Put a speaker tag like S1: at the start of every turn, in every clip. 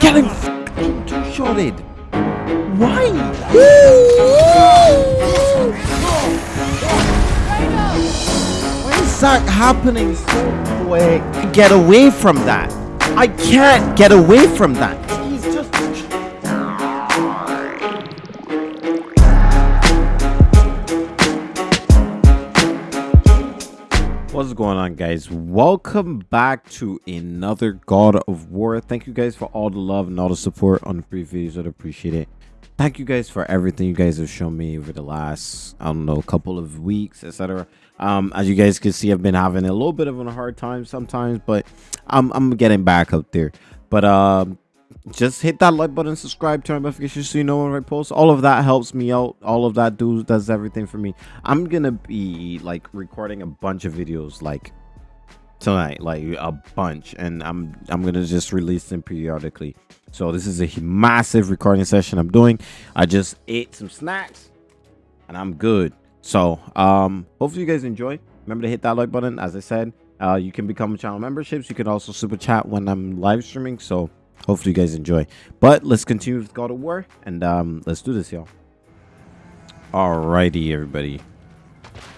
S1: getting two-shotted. Why? Why is that happening so quick? Get away from that. I can't get away from that. On guys? Welcome back to another God of War. Thank you guys for all the love and all the support on the previous videos. I'd appreciate it. Thank you guys for everything you guys have shown me over the last, I don't know, couple of weeks, etc. Um, as you guys can see, I've been having a little bit of a hard time sometimes, but I'm, I'm getting back up there. But um, just hit that like button, subscribe, turn on notifications so you know when I post. All of that helps me out. All of that do does everything for me. I'm gonna be like recording a bunch of videos like tonight, like a bunch, and I'm I'm gonna just release them periodically. So this is a massive recording session I'm doing. I just ate some snacks, and I'm good. So um, hopefully you guys enjoy. Remember to hit that like button. As I said, uh, you can become channel memberships. You can also super chat when I'm live streaming. So hopefully you guys enjoy. But let's continue with god of war and um let's do this y'all. Alrighty everybody.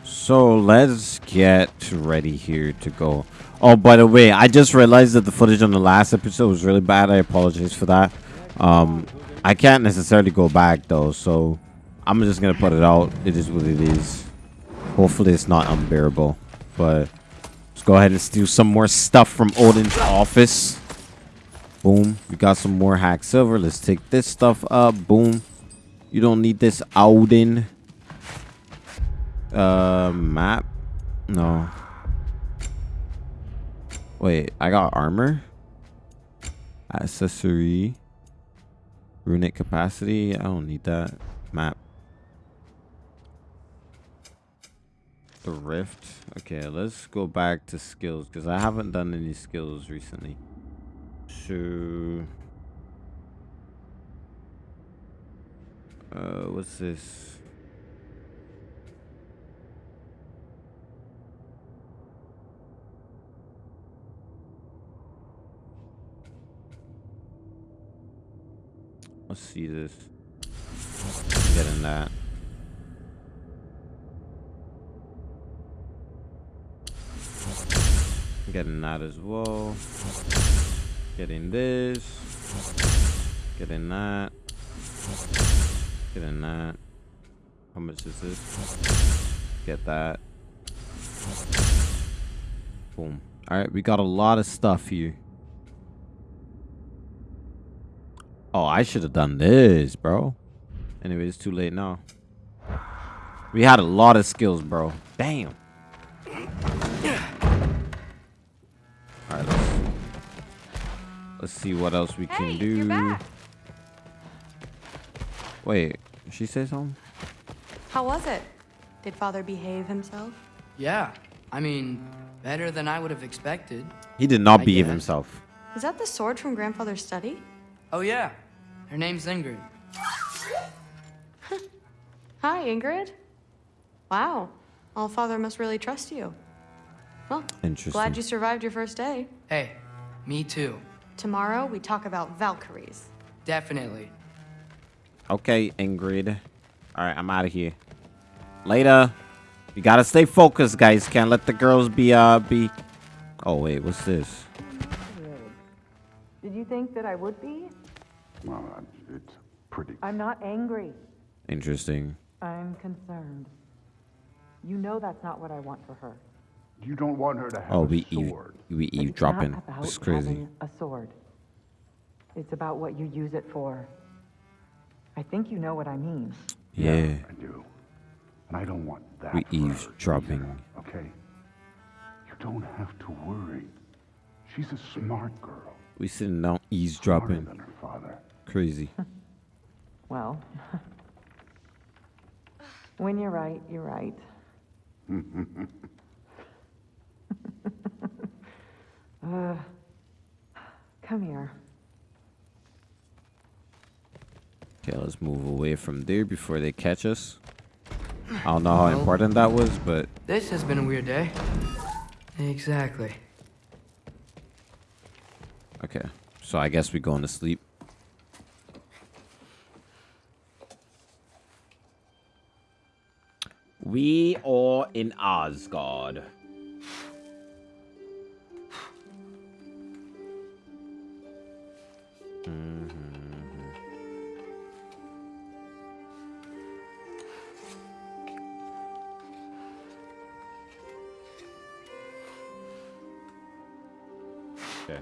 S1: So let's get ready here to go. Oh by the way i just realized that the footage on the last episode was really bad. I apologize for that. Um i can't necessarily go back though so i'm just gonna put it out. It is what it is. Hopefully it's not unbearable but let's go ahead and steal some more stuff from odin's office Boom. We got some more hack silver. Let's take this stuff up. Boom. You don't need this Odin. Uh, map. No. Wait, I got armor. Accessory. Runic capacity. I don't need that. Map. The rift. Okay, let's go back to skills because I haven't done any skills recently to uh what's this? Let's see this. Getting that. Getting that as well Getting this. Getting that. Getting that. How much is this? Get that. Boom. Alright, we got a lot of stuff here. Oh, I should have done this, bro. Anyway, it's too late now. We had a lot of skills, bro. Damn. Let's see what else we can
S2: hey,
S1: do. Wait, she say something?
S2: How was it? Did father behave himself?
S3: Yeah. I mean, better than I would have expected.
S1: He did not I behave guess. himself.
S2: Is that the sword from grandfather's study?
S3: Oh yeah. Her name's Ingrid.
S2: Hi, Ingrid. Wow. All father must really trust you. Well,
S1: Interesting.
S2: glad you survived your first day.
S3: Hey, me too.
S2: Tomorrow, we talk about Valkyries.
S3: Definitely.
S1: Okay, Ingrid. All right, I'm out of here. Later. You gotta stay focused, guys. Can't let the girls be, uh, be... Oh, wait, what's this?
S4: Did you think that I would be?
S5: Well, it's pretty...
S4: I'm not angry.
S1: Interesting.
S4: I'm concerned. You know that's not what I want for her.
S5: You don't want her to have
S1: oh,
S5: a
S1: we
S5: sword.
S1: Eve, we eavesdropping. It's crazy.
S4: A sword. It's about what you use it for. I think you know what I mean.
S1: Yeah. yeah
S5: I do. And I don't want that.
S1: We eavesdropping.
S5: Okay. You don't have to worry. She's a smart girl.
S1: We sitting down eavesdropping.
S5: Than her father.
S1: Crazy.
S4: well. when you're right, you're right. uh, come here.
S1: Okay, let's move away from there before they catch us. I don't know well, how important that was, but...
S3: This has been a weird day. Exactly.
S1: Okay, so I guess we're going to sleep. We are in Asgard. Okay.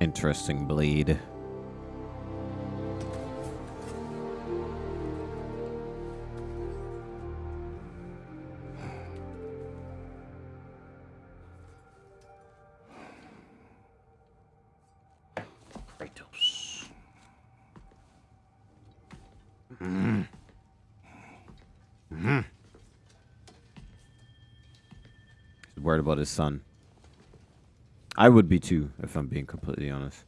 S1: Interesting bleed. Worried about his son. I would be too, if I'm being completely honest.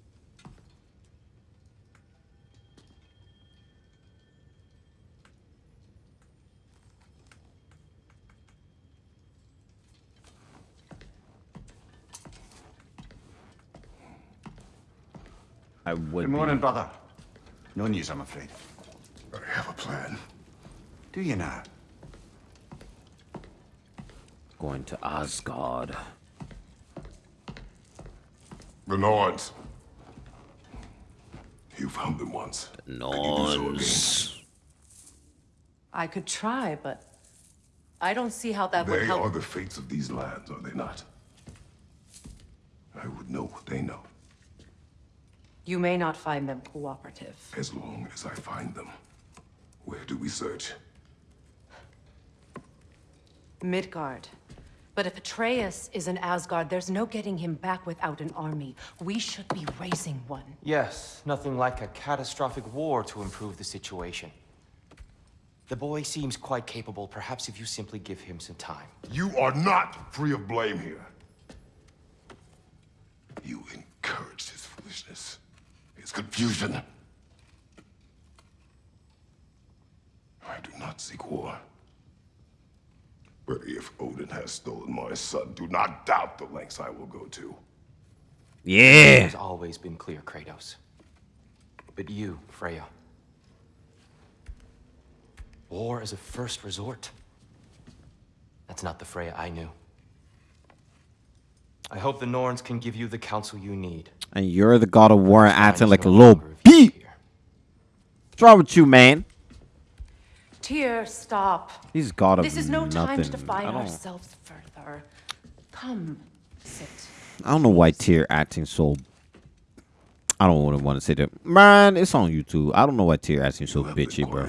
S1: I would
S6: Good
S1: be.
S6: morning, brother. No news, I'm afraid.
S5: I have a plan.
S6: Do you now?
S1: Going to Asgard.
S5: The Norns. You found them once. Can you do so again?
S1: Norns.
S7: I could try, but I don't see how that would help.
S5: They are the fates of these lands, are they not? I would know what they know,
S7: You may not find them cooperative.
S5: as long as I find them. Where do we search?
S7: Midgard. But if Atreus is in Asgard, there's no getting him back without an army. We should be raising one.
S8: Yes, nothing like a catastrophic war to improve the situation. The boy seems quite capable, perhaps if you simply give him some time.
S5: You are not free of blame here. You encouraged his foolishness, his confusion. I do not seek war. But if Odin has stolen my son, do not doubt the lengths I will go to.
S1: Yeah.
S8: has always been clear, Kratos. But you, Freya. War as a first resort. That's not the Freya I knew. I hope the Norns can give you the counsel you need.
S1: And you're the god of war and
S8: Time
S1: acting like a little
S8: longer of
S1: beat. What's wrong with you, man?
S7: Tyr, stop.
S1: He's god of
S7: This is no time to
S1: nothing.
S7: define ourselves further. Come, sit.
S1: I don't know why Tyr acting so. I don't want to want to say that. Man, it's on YouTube. I don't know why Tyr acting so
S5: You have been
S1: bitchy, bro.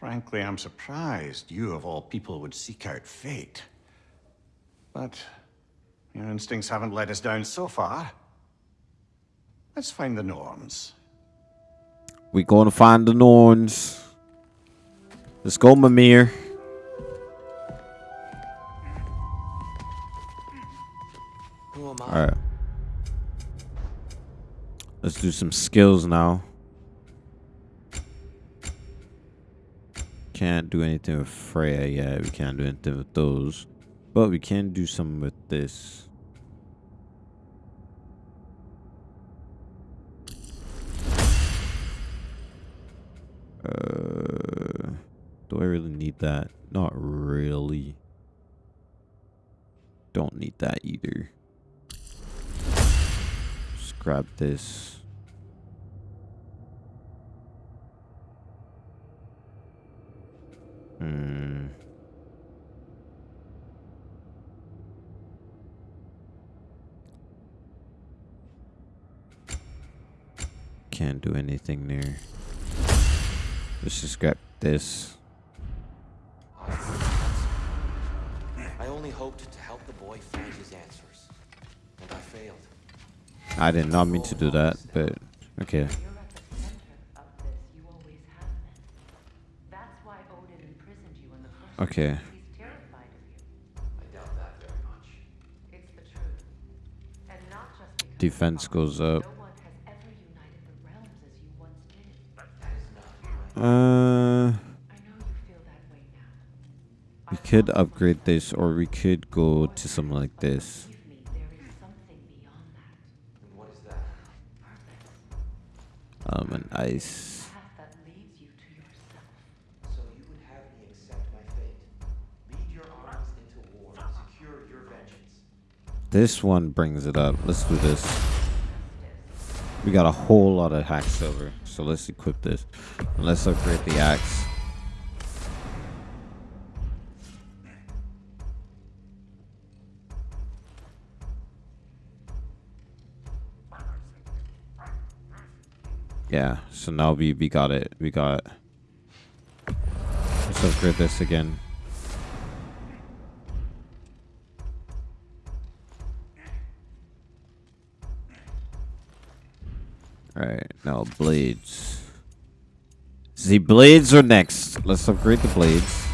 S6: Frankly, I'm surprised you, of all people, would seek out fate. But your instincts haven't let us down so far. Let's find the Norns.
S1: We're going to find the Norns. Let's go, Mimir.
S8: Who am I?
S1: All right. Let's do some skills now. Can't do anything with Freya yet. We can't do anything with those. But we can do something with this. Uh, do I really need that? Not really. Don't need that either. Just grab this. Hmm. Can't do anything there. Let's just grab this.
S8: I only hoped to help the boy find his answers. And I failed.
S1: I did not mean to do that, but okay.
S7: You're at the center of this. You always have been. That's why Odin imprisoned you in the first
S1: Okay.
S7: place. He's terrified of you.
S8: I doubt that very much.
S7: It's the truth. And not just because
S1: Defense goes up.
S7: no
S1: We could upgrade this, or we could go to something like this. Um, an ice. This one brings it up. Let's do this. We got a whole lot of hack silver, so let's equip this. And let's upgrade the axe. Yeah, so now we, we got it. We got... Let's upgrade this again. Alright, now blades. The blades are next. Let's upgrade the blades.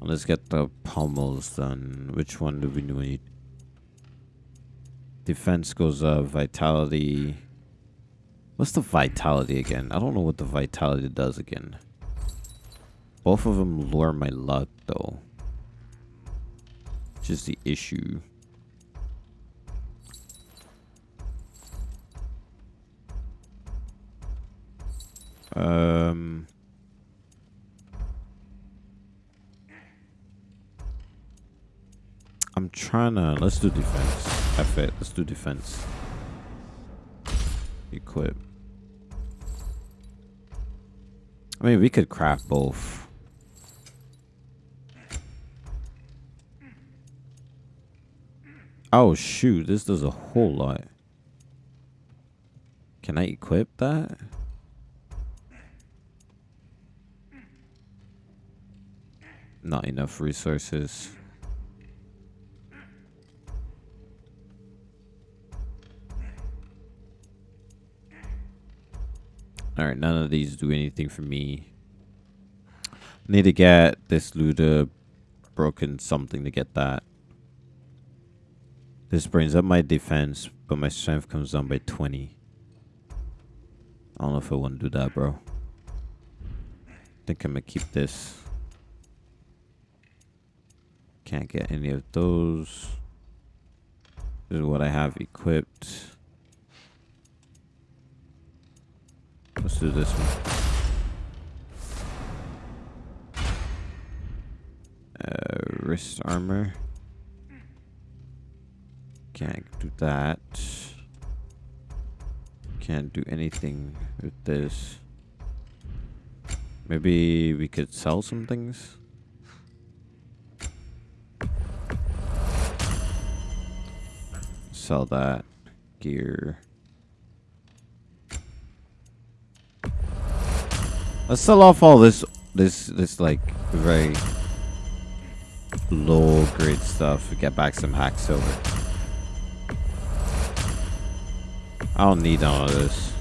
S1: Let's get the pommels done. Which one do we need? Defense goes up. Vitality. What's the vitality again? I don't know what the vitality does again. Both of them lure my luck, though. Which is the issue. Um. I'm trying to. Let's do defense. F it. Let's do defense. Equip. I mean, we could craft both. Oh, shoot. This does a whole lot. Can I equip that? Not enough resources. Alright, none of these do anything for me. Need to get this looter broken something to get that. This brings up my defense, but my strength comes down by 20. I don't know if I want to do that, bro. think I'm gonna keep this. Can't get any of those. This is what I have equipped. Let's do this one. Uh, wrist armor. Can't do that. Can't do anything with this. Maybe we could sell some things? Sell that gear. Let's sell off all this, this, this like very low grade stuff get back some hack silver. I don't need all of this.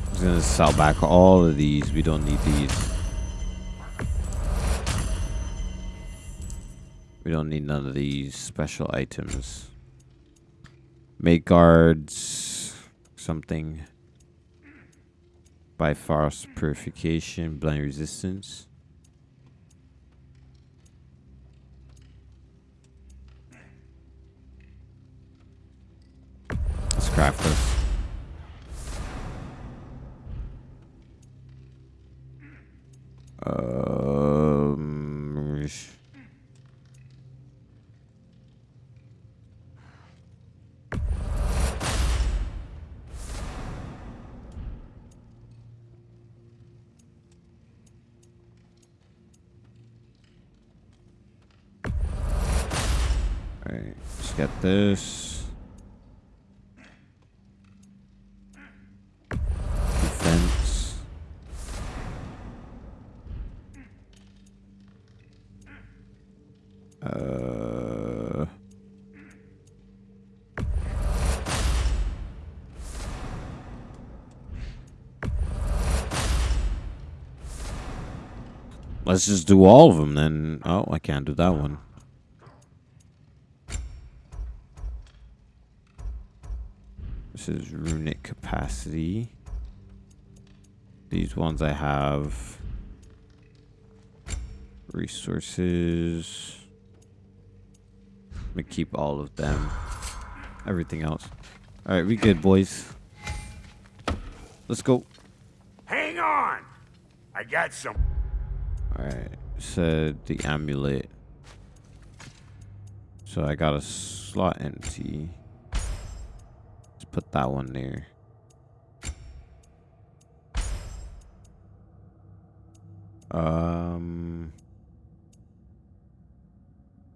S1: I'm just gonna sell back all of these. We don't need these. We don't need none of these special items. Make guards. Something. Bifrost purification. Blind resistance. Let's this. Um, this. Defense. Uh... Let's just do all of them then. Oh, I can't do that one. This is runic capacity. These ones I have. Resources. I'm gonna keep all of them. Everything else. Alright, we good, boys. Let's go.
S9: Hang on! I got some.
S1: Alright, said the amulet. So I got a slot empty. Put that one there. Um,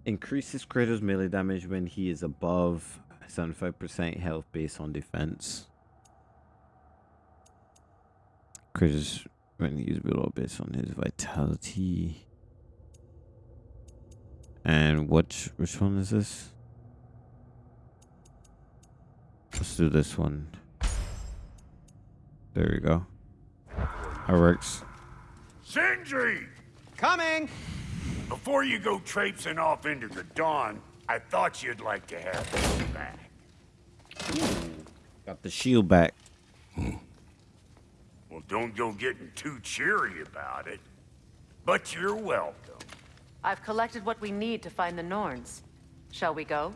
S1: increases Kratos melee damage when he is above 75% health based on defense. Kratos when he's below based on his vitality. And which which one is this? Let's do this one. There we go. That works.
S9: Sindri!
S3: Coming!
S9: Before you go traipsing off into the dawn, I thought you'd like to have this back.
S1: Got the shield back.
S9: Well, don't go getting too cheery about it. But you're welcome.
S7: I've collected what we need to find the Norns. Shall we go?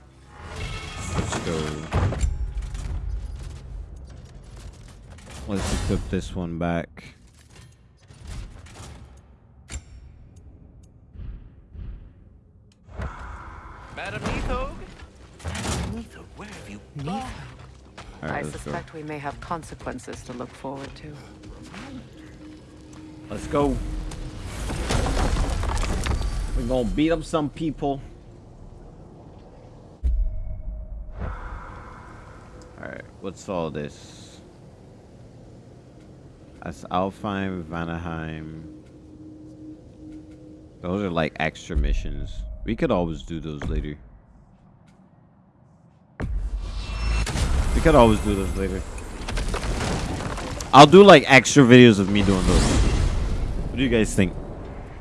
S1: Let's go. Let's equip this one back.
S3: Madam Neathog?
S9: Neither, where have you
S1: All
S7: I
S1: right, let's go.
S7: suspect we may have consequences to look forward to.
S1: Let's go. We're gonna beat up some people. Alright, what's all this? That's Alfheim, Vanaheim. Those are like extra missions. We could always do those later. We could always do those later. I'll do like extra videos of me doing those. What do you guys think?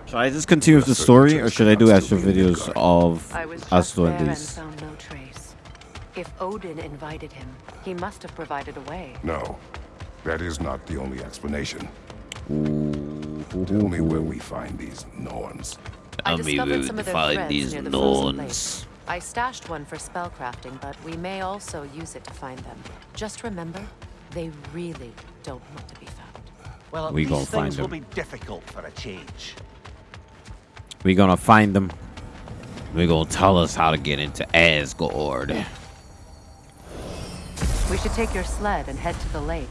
S1: Should I just continue with the story, or should I do extra videos of us doing
S7: there
S1: these?
S7: found no trace. If Odin invited him, he must have provided a way.
S5: No, that is not the only explanation.
S1: Ooh,
S5: Tell me where we find these Norns.
S7: I
S1: Tell me
S7: discovered some of their
S1: find
S7: threads
S1: these
S7: near the frozen lake.
S1: Norns.
S7: I stashed one for spellcrafting, but we may also use it to find them. Just remember, they really don't want to be found.
S10: Well, at
S1: We
S10: least
S1: gonna find
S10: things will
S1: them.
S10: be difficult for a change.
S1: We gonna find them. We gonna tell us how to get into Asgard.
S7: We should take your sled and head to the lake.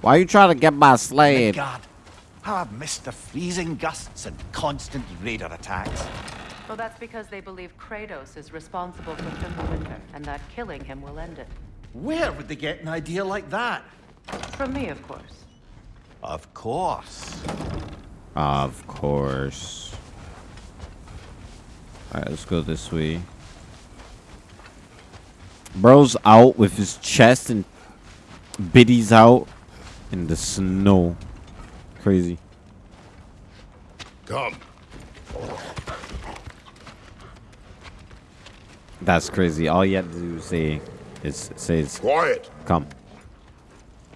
S1: Why are you trying to get my oh sled?
S10: God, how I've missed the freezing gusts and constant raider attacks.
S7: Well, that's because they believe Kratos is responsible for Fimbulwinter, and that killing him will end it.
S10: Where would they get an idea like that?
S7: From me, of course.
S10: Of course.
S1: Of course. Alright, let's go this way. Bro's out with his chest and Biddy's out in the snow. Crazy.
S5: Come.
S1: That's crazy. All you have to do is say is say it's
S5: Quiet.
S1: come.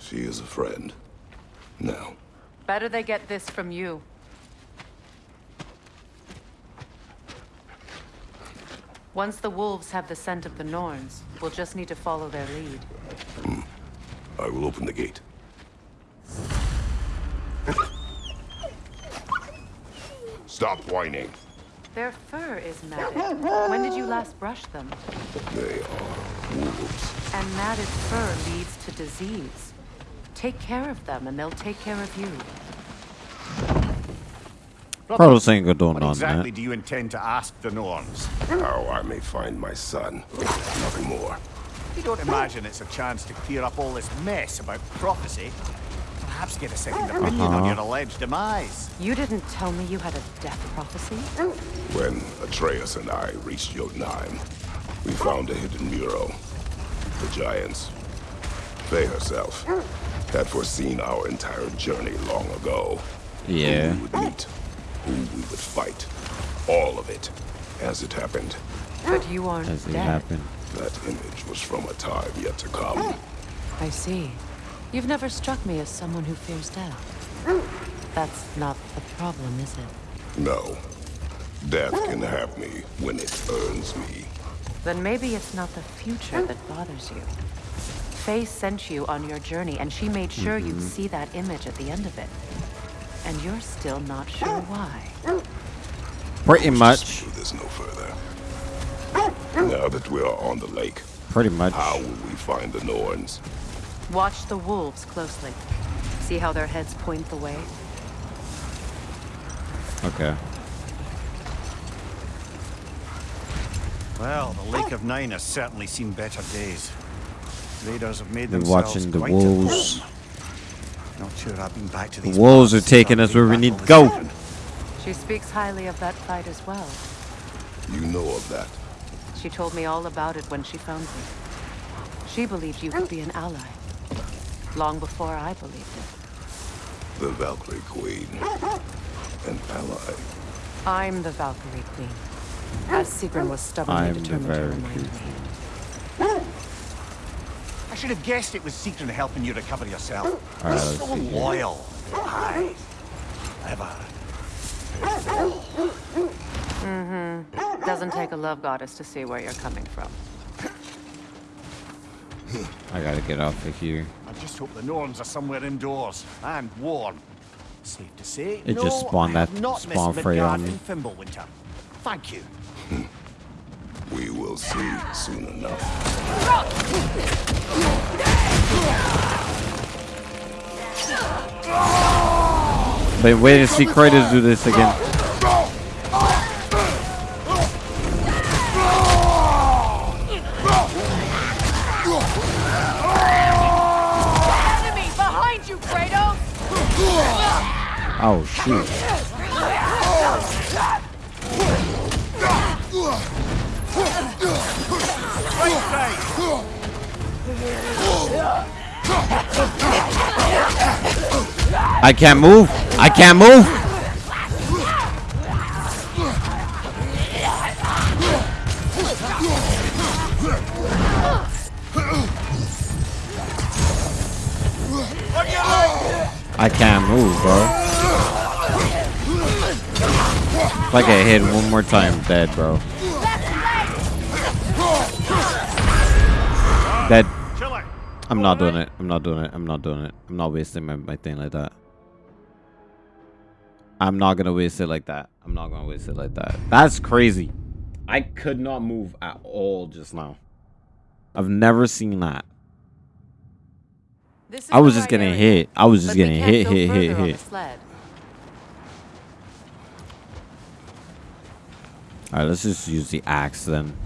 S5: She is a friend. Now,
S7: Better they get this from you. Once the wolves have the scent of the Norns, we'll just need to follow their lead. Hmm.
S5: I will open the gate. Stop whining.
S7: Their fur is matted. When did you last brush them?
S5: They are wolves.
S7: And matted fur leads to disease. Take care of them, and they'll take care of you.
S1: Carlos ain't gonna do
S6: What exactly
S1: that.
S6: do you intend to ask the Norns?
S5: How I may find my son. Nothing more.
S6: You don't imagine it's a chance to clear up all this mess about prophecy? Perhaps get a second uh-huh. opinion on your uh-huh. alleged demise.
S7: You didn't tell me you had a death prophecy? Oh.
S5: When Atreus and I reached Jotunheim, we found a hidden mural. The Giants, Faye herself, oh. had foreseen our entire journey long ago.
S1: Yeah.
S5: Who we would meet, who we would fight. All of it, as it happened.
S7: But you aren't
S1: As it happened.
S5: That image was from a time yet to come.
S7: I see. You've never struck me as someone who fears death. That's not the problem, is it?
S5: No. Death can have me when it earns me.
S7: Then maybe it's not the future that bothers you. Faye sent you on your journey, and she made sure you'd mm-hmm. see that image at the end of it. And you're still not sure why.
S1: Pretty much.
S5: Do this no further. Now that we are on the lake,
S1: Pretty much.
S5: how will we find the Norns?
S7: Watch the wolves closely. See how their heads point the way?
S1: Okay.
S10: Well, the Lake oh. of Nine has certainly seen better days. Raiders have made
S1: We're
S10: themselves
S1: watching the
S10: quite
S1: wolves.
S10: Not sure I've been back to these.
S1: The wolves are
S10: parts
S1: taking us where we need to go.
S10: all
S7: She speaks highly of that fight as well.
S5: You know of that.
S7: She told me all about it when she found me. She believed you could be an ally. Long before I believed it.
S5: The Valkyrie Queen. An ally.
S7: I'm the Valkyrie Queen. As Sigrun was stubbornly
S1: I'm the
S7: determined to
S1: Valkyrie
S7: remind me.
S10: I should have guessed it was Secret helping you recover yourself.
S1: All right,
S10: He's
S1: let's
S10: so
S1: see here.
S10: loyal. Aye. Ever.
S7: Mm-hmm. Doesn't take a love goddess to see where you're coming from.
S1: I gotta get off of here.
S10: I just hope the Norns are somewhere indoors and warm. Safe to say,
S1: It
S10: no,
S1: just spawned that
S10: not
S1: spawn
S10: missed
S1: fray on me.
S10: in Thank you.
S5: We will see soon enough.
S1: Been waiting to see Kratos do this again. Oh shoot. I can't move. I can't move. I can't move, bro. If I get hit one more time, dead, bro. Dead. I'm not doing it. I'm not doing it. I'm not doing it. I'm not wasting my, my thing like that. I'm not gonna waste it like that. I'm not gonna waste it like that. That's crazy. I could not move at all just now. I've never seen that. I was just getting hit. I was just getting hit, hit, hit, hit.
S7: The sled.
S1: All right, let's just use the axe then.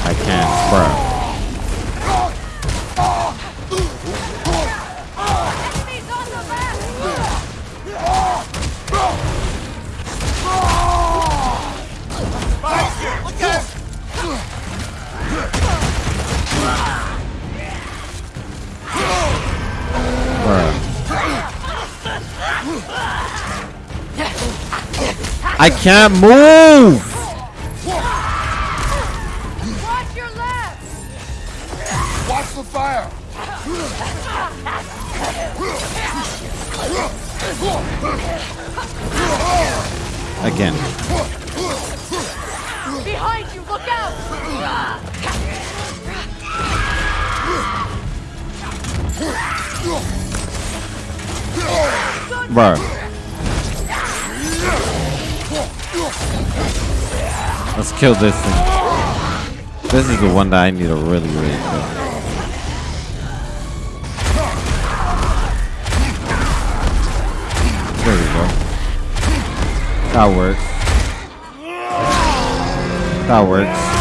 S1: I can't, bro. I can't move. One that I need to really, really kill. There we go. That works. That works.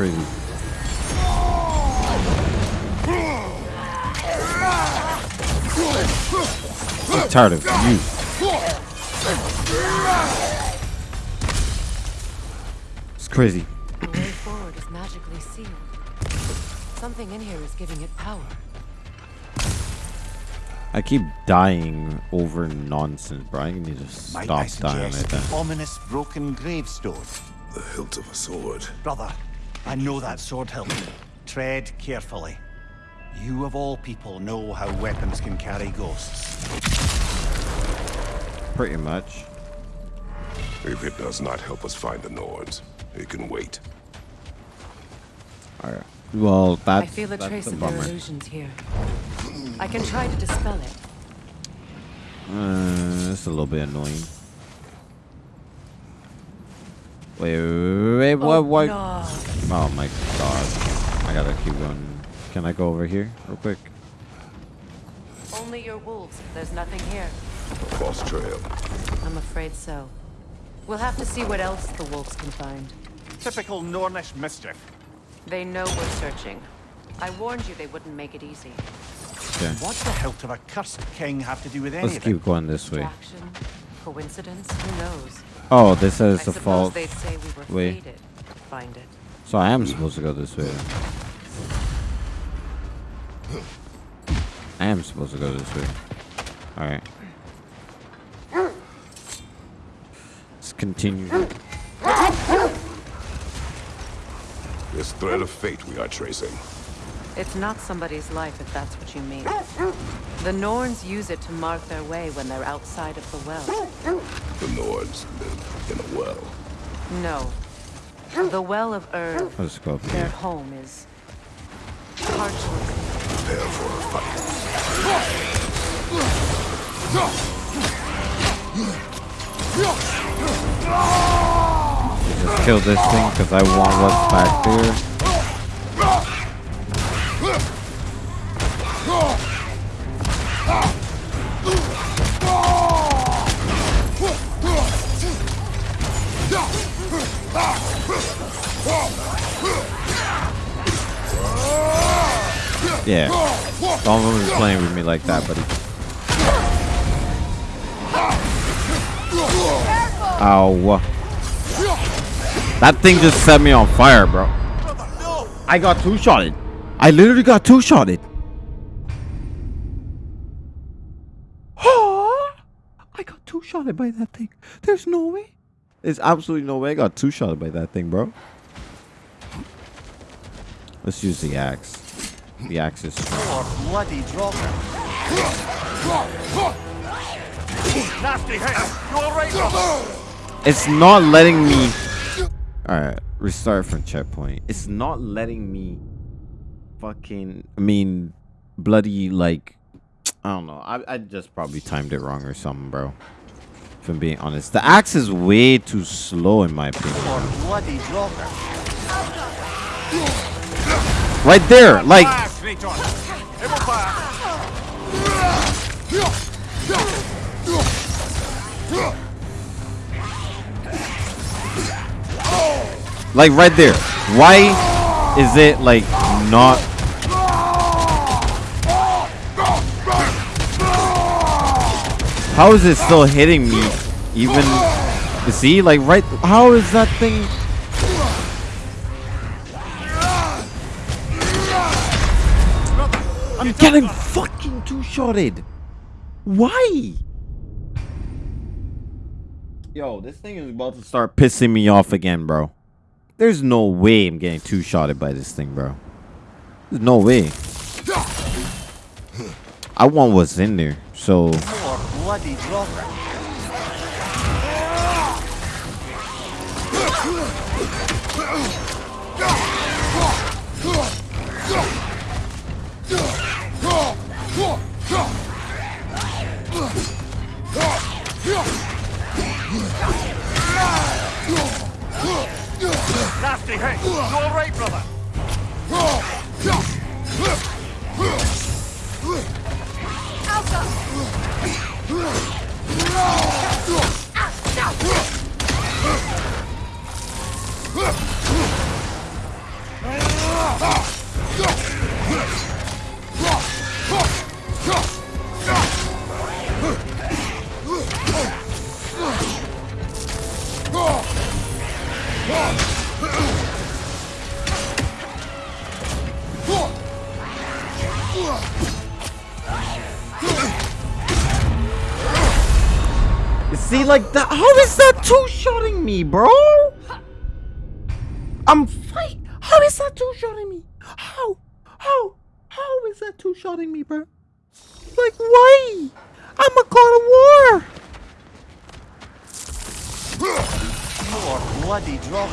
S1: Crazy. I'm tired of you. It's crazy.
S7: The way forward is magically sealed. Something in here is giving it power.
S1: I keep dying over nonsense, bro. I need to
S10: Might
S1: stop
S10: I
S1: dying
S10: suggest
S1: like that.
S10: ominous broken gravestone?
S5: The hilt of a sword.
S10: Brother, I know that sword hilt. Tread carefully. You of all people know how weapons can carry ghosts.
S1: Pretty much.
S5: If it does not help us find the Norns, it can wait.
S1: Alright. Well, that's,
S7: I feel a trace
S1: a
S7: of their illusions here. I can try to dispel it.
S1: Uh, it's a little bit annoying. Wait, wait, wait, what,
S7: Oh,
S1: what?
S7: no.
S1: Oh my god. I gotta keep going. Can I go over here real quick?
S7: Only your wolves. There's nothing here.
S5: A false trail.
S7: I'm afraid so. We'll have to see what else the wolves can find.
S10: Typical Nornish mischief.
S7: They know we're searching. I warned you they wouldn't make it easy.
S1: Okay.
S10: What the hilt of a cursed king have to do with any
S1: Let's keep going this way.
S7: Distraction? Coincidence? Who knows?
S1: Oh, this is
S7: I
S1: the
S7: suppose
S1: fault.
S7: they'd say we were
S1: Wait.
S7: fated. Find it.
S1: So I am supposed to go this way. I am supposed to go this way. Alright. Let's continue.
S5: This thread of fate we are tracing.
S7: It's not somebody's life if that's what you mean. The Norns use it to mark their way when they're outside of the well.
S5: The Norns live in a well.
S7: No. The Well of Urd,
S1: Let's go up
S7: their home is parchment.
S5: Prepare for a fight.
S1: Just kill this thing because I want what's back there. Yeah. Don't be playing with me like that, buddy. Ow. That thing just set me on fire, bro. I got two shotted. I literally got two shotted. I got two shotted by that thing. There's no way. There's absolutely no way I got two shotted by that thing, bro. Let's use the axe. The axe is strong.
S10: Bloody dropper.
S11: Nasty hit! You alright?
S1: It's not letting me. Alright, restart from checkpoint. It's not letting me fucking. I mean, bloody, like. I don't know. I, I just probably timed it wrong or something, bro. If I'm being honest. The axe is way too slow, in my opinion.
S10: Bloody dropper.
S1: Right there! Like. Like right there. Why is it like not How is it still hitting me even see like right how is that thing I'm getting fucking two-shotted. Why? Yo, this thing is about to start pissing me off again, bro. There's no way I'm getting two-shotted by this thing, bro. There's no way. I want what's in there, so
S10: bloody dropper.
S11: Nasty hit. You all right, brother?
S1: You see, like that. How is that two shotting me, bro? I'm fight. How is that two shotting me? How? How? How is that two shotting me, bro? Like, why? I'm a god of war.
S10: More bloody drop.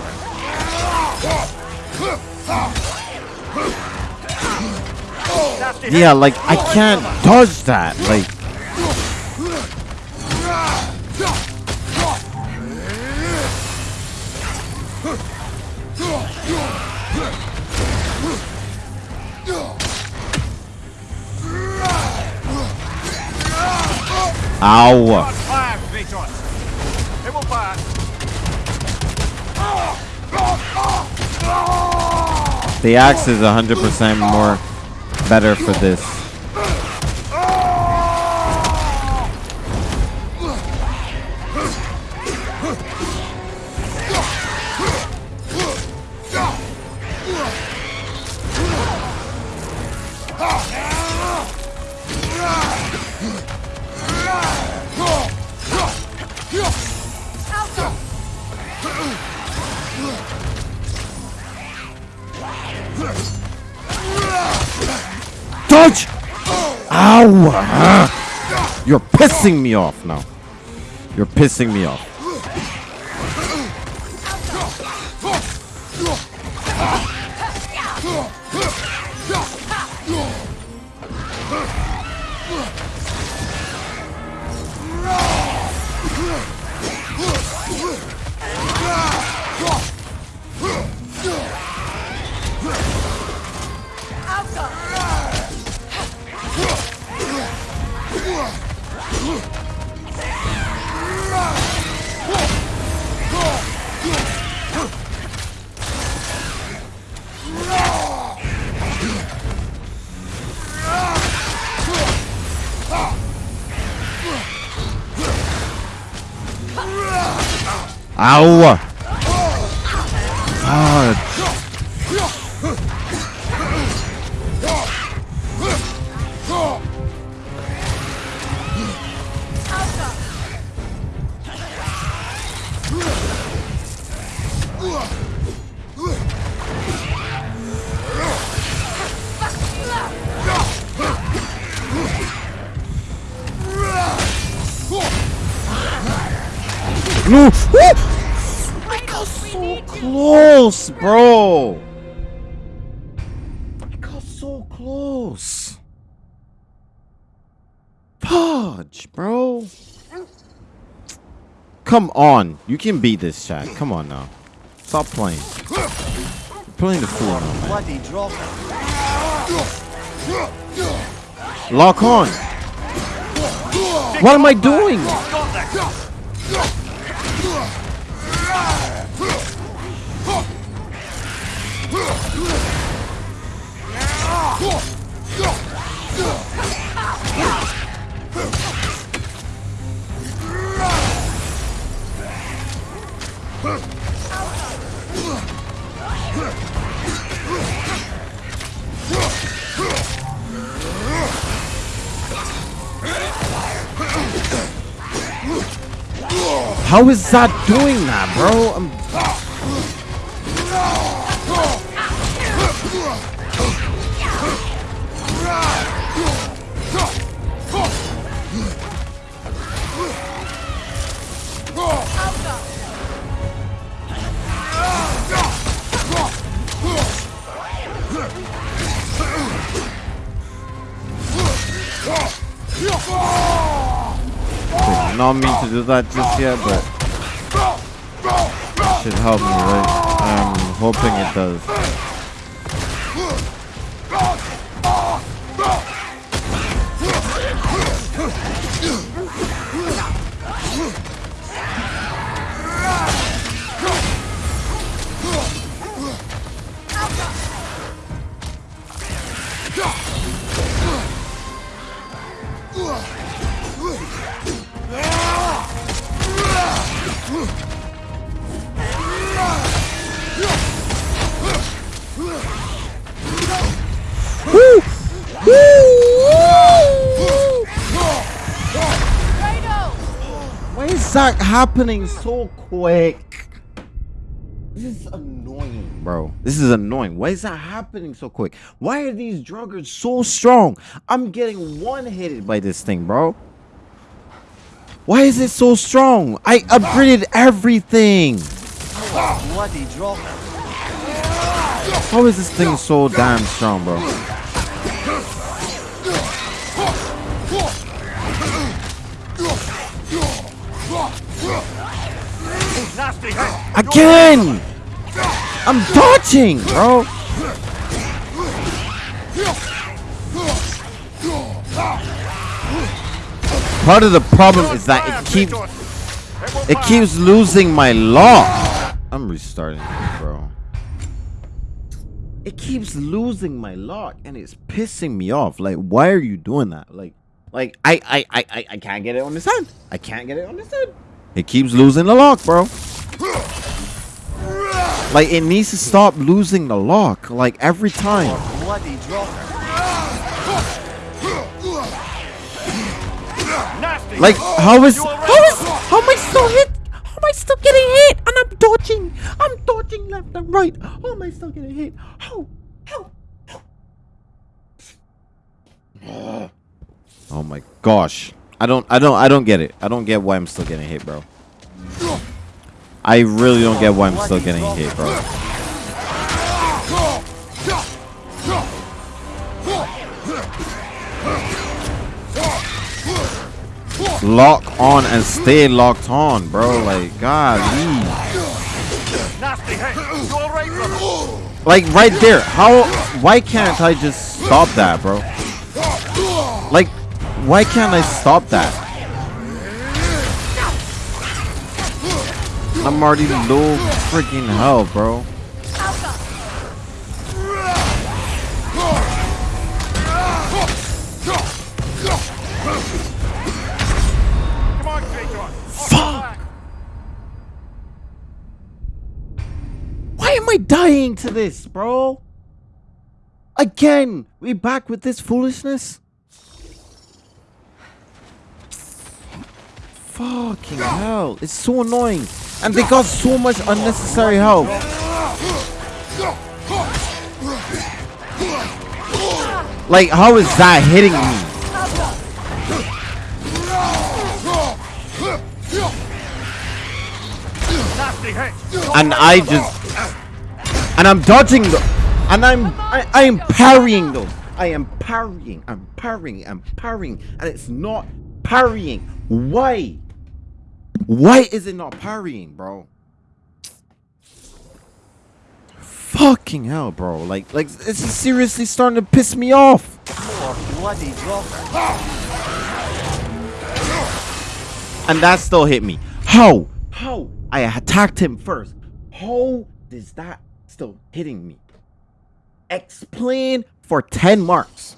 S1: Yeah, like I can't dodge that. Like, ow.
S11: Fire, Kratos. Hit fire.
S1: The axe is 100% more better for this. Pissing me off now. You're pissing me off. Come on. You can beat this chat. Come on now. Stop playing. You're playing the fool now. Lock on. What am I doing? How is that doing that, bro? I'm... yet, but should help me, right? I'm hoping it does. Happening so quick? This is annoying, bro. This is annoying. Why is that happening so quick? Why are these draugrs so strong? I'm getting one-hitted by this thing, bro. Why is it so strong? I upgraded everything. How is this thing so damn strong, bro? Again! I'm dodging, bro. Part of the problem is that it keeps it keeps losing my lock. I'm restarting this, bro. It keeps losing my lock and it's pissing me off. Like, why are you doing that? Like, like I I I I, can't get it on this end. I can't get it on this end. It keeps losing the lock, bro. Like it needs to stop losing the lock. Like every time. Like how is how is how am I still hit? How am I still getting hit? And I'm dodging. I'm dodging left and right. How am I still getting hit? How? How? How? Oh my gosh. I don't I don't I don't get it. I don't get why I'm still getting hit, bro. I really don't get why I'm still getting hit, bro. Lock on and stay locked on, bro. Like, God, like right there. How? Why can't I just stop that, bro? Like, why can't I stop that? I'm already low freaking hell, bro. Fuck! Why am I dying to this, bro? Again, we back with this foolishness? Fucking hell, it's so annoying. And they got so much unnecessary help. Like, how is that hitting me? And I just and I'm dodging them, and I'm I, I am parrying them. I am parrying. I'm parrying. I'm parrying, and it's not parrying. Why? Why is it not parrying, bro? Fucking hell, bro! Like, like this is seriously starting to piss me off. And that still hit me. How? How? I attacked him first. How is that still hitting me? Explain for 10 marks.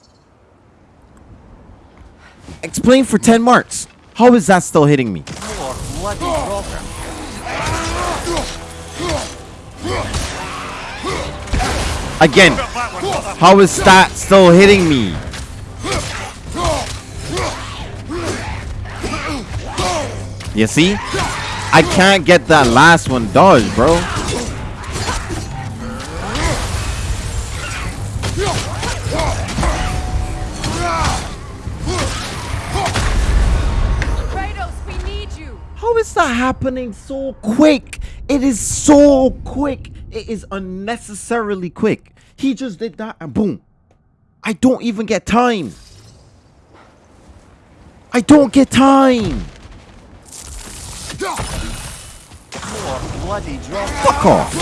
S1: Explain for 10 marks. How is that still hitting me?
S10: Bloody drop.
S1: Again, how is that still hitting me? You see? I can't get that last one dodged, bro. Happening so quick? It is so quick. It is unnecessarily quick. He just did that and boom. I don't even get time. I don't get time.
S10: Bloody drop.
S1: Fuck off.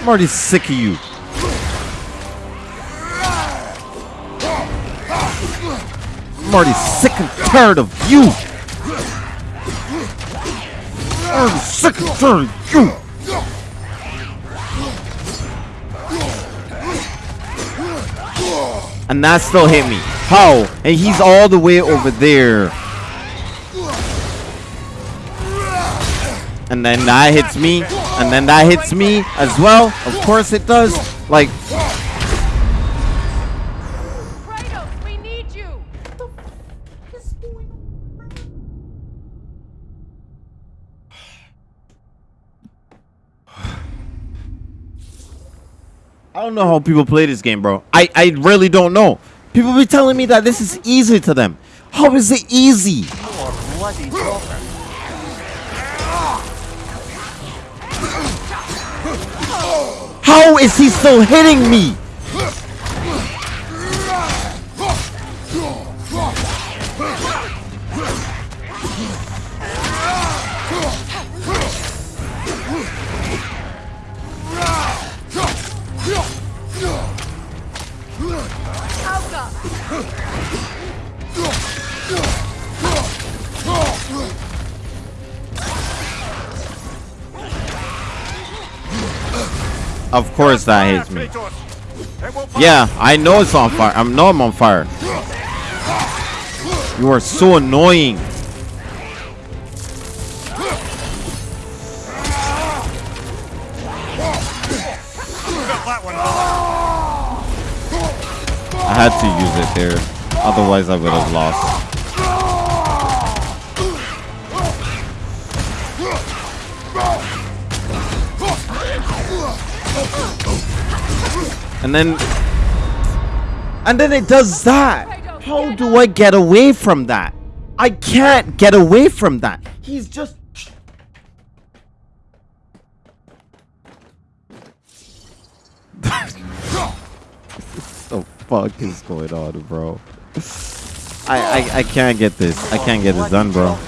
S1: I'm already sick of you. I'm already sick and tired of you. I'm sick of you. And that still hit me. How? And he's all the way over there. And then that hits me. And then that hits me as well. Of course it does. Like, I don't know how people play this game, bro. I, I really don't know. People be telling me that this is easy to them. How is it easy? How is he still hitting me? Of course that hits me. Yeah, I know it's on fire. I know I'm on fire. You are so annoying. Had to use it there. Otherwise I would have lost. And then and then it does that. How do I get away from that? I can't get away from that. He's just fuck is going on, bro? I, I I can't get this. I can't get this done, bro.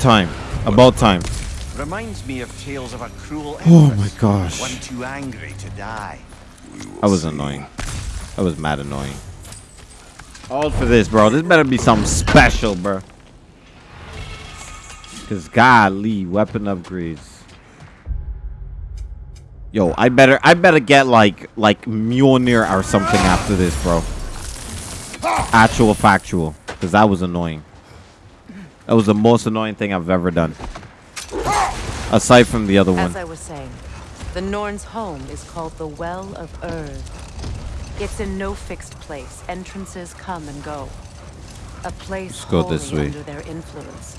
S1: Time. About time.
S10: Reminds me of tales of a cruel
S1: Oh my gosh.
S10: One too angry to die.
S1: That was annoying. I was mad annoying. All for this, bro. This better be something special, bro. Cause golly, weapon upgrades. Yo, I better I better get like like Mjolnir or something after this, bro. Actual factual. Cause that was annoying. That was the most annoying thing I've ever done. Aside from the other one.
S7: As I was saying, the Norn's home is called the Well of Urd. It's in no fixed place. Entrances come and go. A place
S1: Let's go
S7: wholly
S1: this way.
S7: under their influence,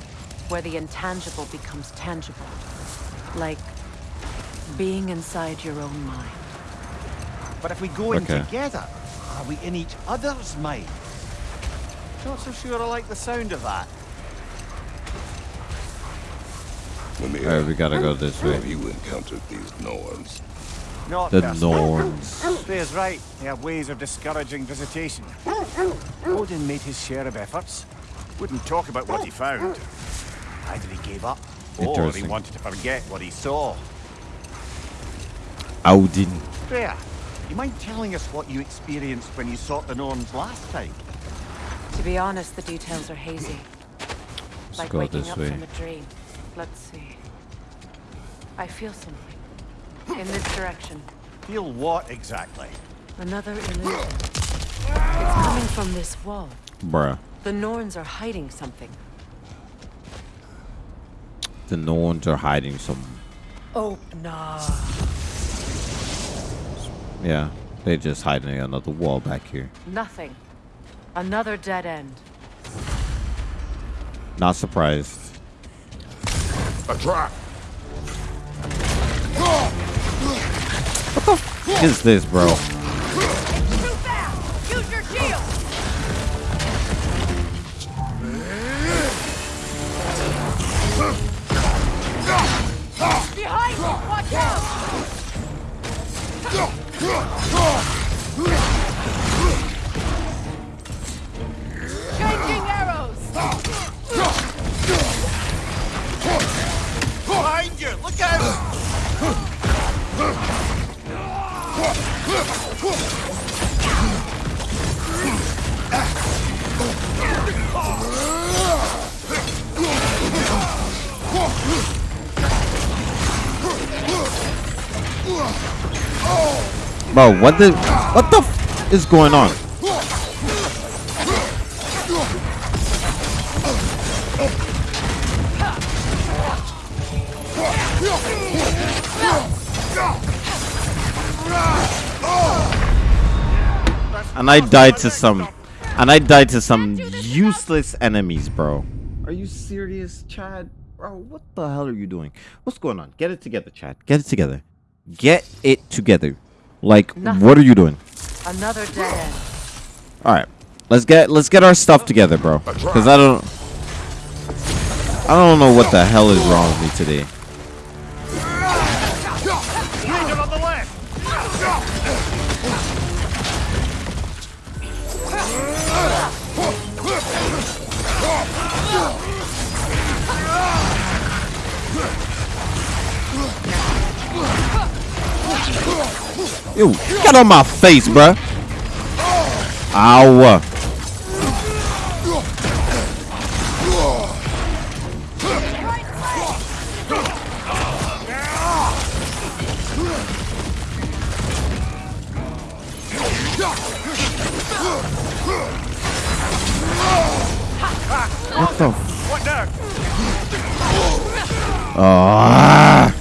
S7: where the intangible becomes tangible. Like being inside your own mind.
S10: But if we go in
S1: Okay.
S10: together, are we in each other's mind? Not so sure I like the sound of that.
S5: Mimir,
S1: Alright, we gotta go this way.
S5: Have you encountered these Norns?
S10: Not
S1: The
S10: personally.
S1: Norns.
S10: Freya's right. They have ways of discouraging visitation. Odin made his share of efforts. Wouldn't talk about what he found. Either he gave up, or he wanted to forget what he saw.
S1: Odin.
S10: Freya, you mind telling us what you experienced when you sought the Norns last time?
S7: To be honest, the details are hazy.
S1: Let's
S7: like
S1: go
S7: waking
S1: this
S7: up
S1: way.
S7: from a dream. Let's see. I feel something. In this direction.
S10: Feel what exactly?
S7: Another illusion. It's coming from this wall.
S1: Bruh.
S7: The Norns are hiding something.
S1: The Norns are hiding some
S7: Oh, nah.
S1: Yeah, they're just hiding another wall back here.
S7: Nothing. Another dead end.
S1: Not surprised.
S5: A trap!
S1: What is this, bro? Bro, what the what the f is going on? And I died to some and I died to some useless enemies, bro. Are you serious, Chad? Bro, what the hell are you doing? What's going on? Get it together, Chad. Get it together. Get it together. Like,
S7: Nothing.
S1: what are you doing?
S7: Another dead end.
S1: All right, let's get let's get our stuff together, bro. Because I don't I don't know what the hell is wrong with me today. Ew, get on my face, bruh. Ow. What the
S10: What now?
S1: Ah.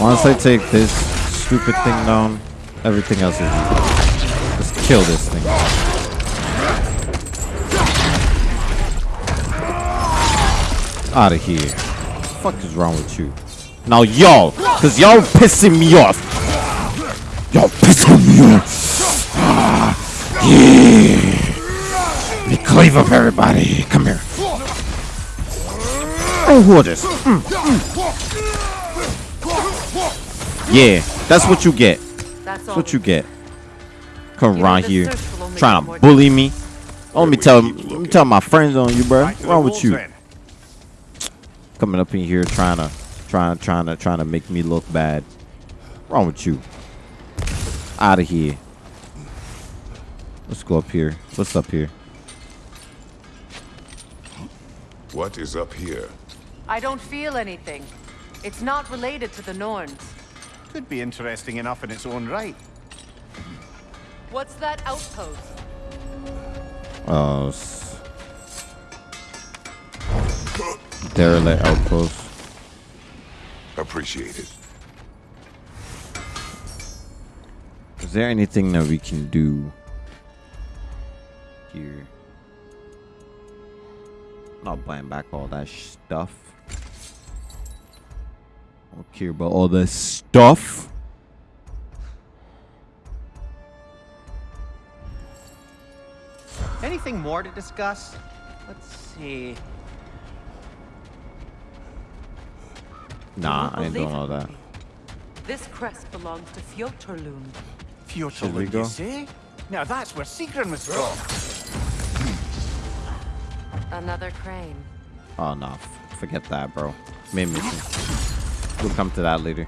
S1: Once I take this stupid thing down, everything else is easy. Just kill this thing. Out of here. What the fuck is wrong with you? Now y'all, cause y'all pissing me off. Y'all pissing me off. Ah, yeah. Me cleave up everybody. Come here. Oh, who are this? Mm, mm. Yeah, that's what you get.
S7: That's
S1: That's what you get. Come
S7: You
S1: around here
S7: search will only
S1: trying to bully me. Let me
S5: we
S1: tell let me tell my friends on you, bro. What's wrong with you? Coming up in here trying to trying trying to trying to make me look bad. Wrong with you? Out of here. Let's go up here. What's up here?
S5: What is up here?
S7: I don't feel anything. It's not related to the Norns.
S10: Could be interesting enough in its own right.
S7: What's that outpost?
S1: Uh, s- derelict outpost.
S5: Appreciated.
S1: Is there anything that we can do here? Not buying back all that stuff. I don't care about all this stuff.
S12: Anything more to discuss? Let's see.
S1: Nah, I ain't doing
S7: believe
S1: all that.
S7: This crest belongs to Fjotorlund.
S1: Should we
S10: Fjotorlund, you say? Now that's where Sigrun was from.
S7: Another crane.
S1: Ah, oh no, forget that, bro. Main mission. We'll come to that later.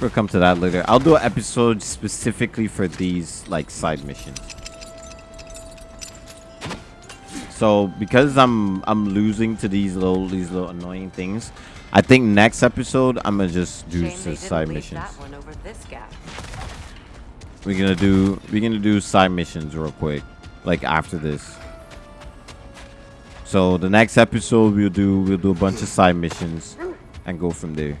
S1: We'll come to that later. I'll do an episode specifically for these like side missions. So because I'm I'm losing to these little these little annoying things, I think next episode I'm gonna just do
S7: Shame
S1: some side missions.
S7: over this gap.
S1: We're gonna do we're gonna do side missions real quick, like after this. So the next episode we'll do we'll do a bunch of side missions and go from there.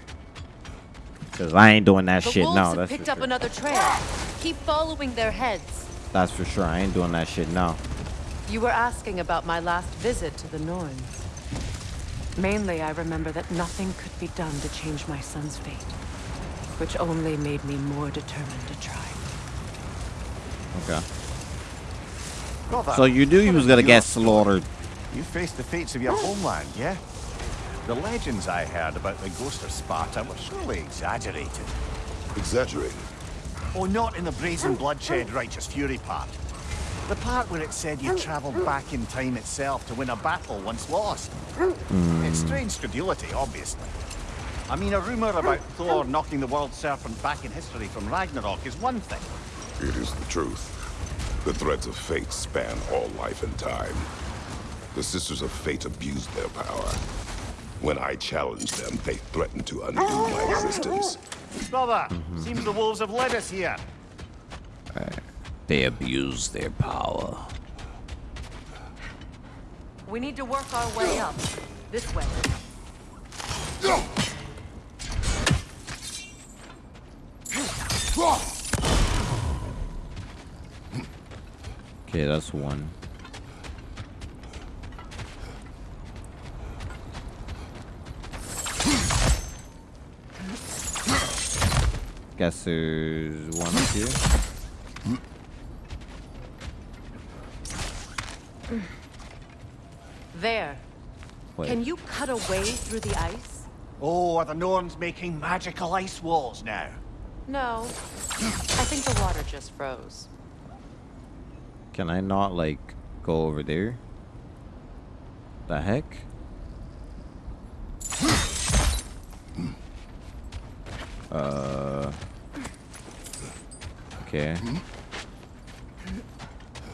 S1: Cause I ain't doing that
S13: The
S1: shit now. That's
S13: picked
S1: for
S13: up
S1: sure.
S13: another trail. Keep following their heads.
S1: That's for sure. I ain't doing that shit now.
S7: You were asking about my last visit to the Norns. Mainly, I remember that nothing could be done to change my son's fate, which only made me more determined to try.
S1: Okay. So you knew
S10: he
S1: was gonna get slaughtered.
S10: You faced the fates of your homeland, yeah? The legends I heard about the ghost of Sparta were surely exaggerated.
S5: Exaggerated.
S10: Oh, not in the brazen bloodshed righteous fury part. The part where it said you travelled back in time itself to win a battle once lost. It's strange credulity, obviously. I mean, a rumour about Thor knocking the world serpent back in history from Ragnarok is one thing.
S5: It is the truth. The threads of fate span all life and time. The Sisters of Fate abused their power. When I challenged them, they threatened to undo my existence.
S10: Brother, seems the wolves have led us here.
S1: They abuse their power.
S7: We need to work our way up. This way.
S1: Okay, that's one. Guess there's one up here.
S7: There.
S1: Wait.
S7: Can you cut a way through the ice?
S10: Oh, are the Norns making magical ice walls now?
S7: No. I think the water just froze.
S1: Can I not like go over there? The heck? Uh. Okay.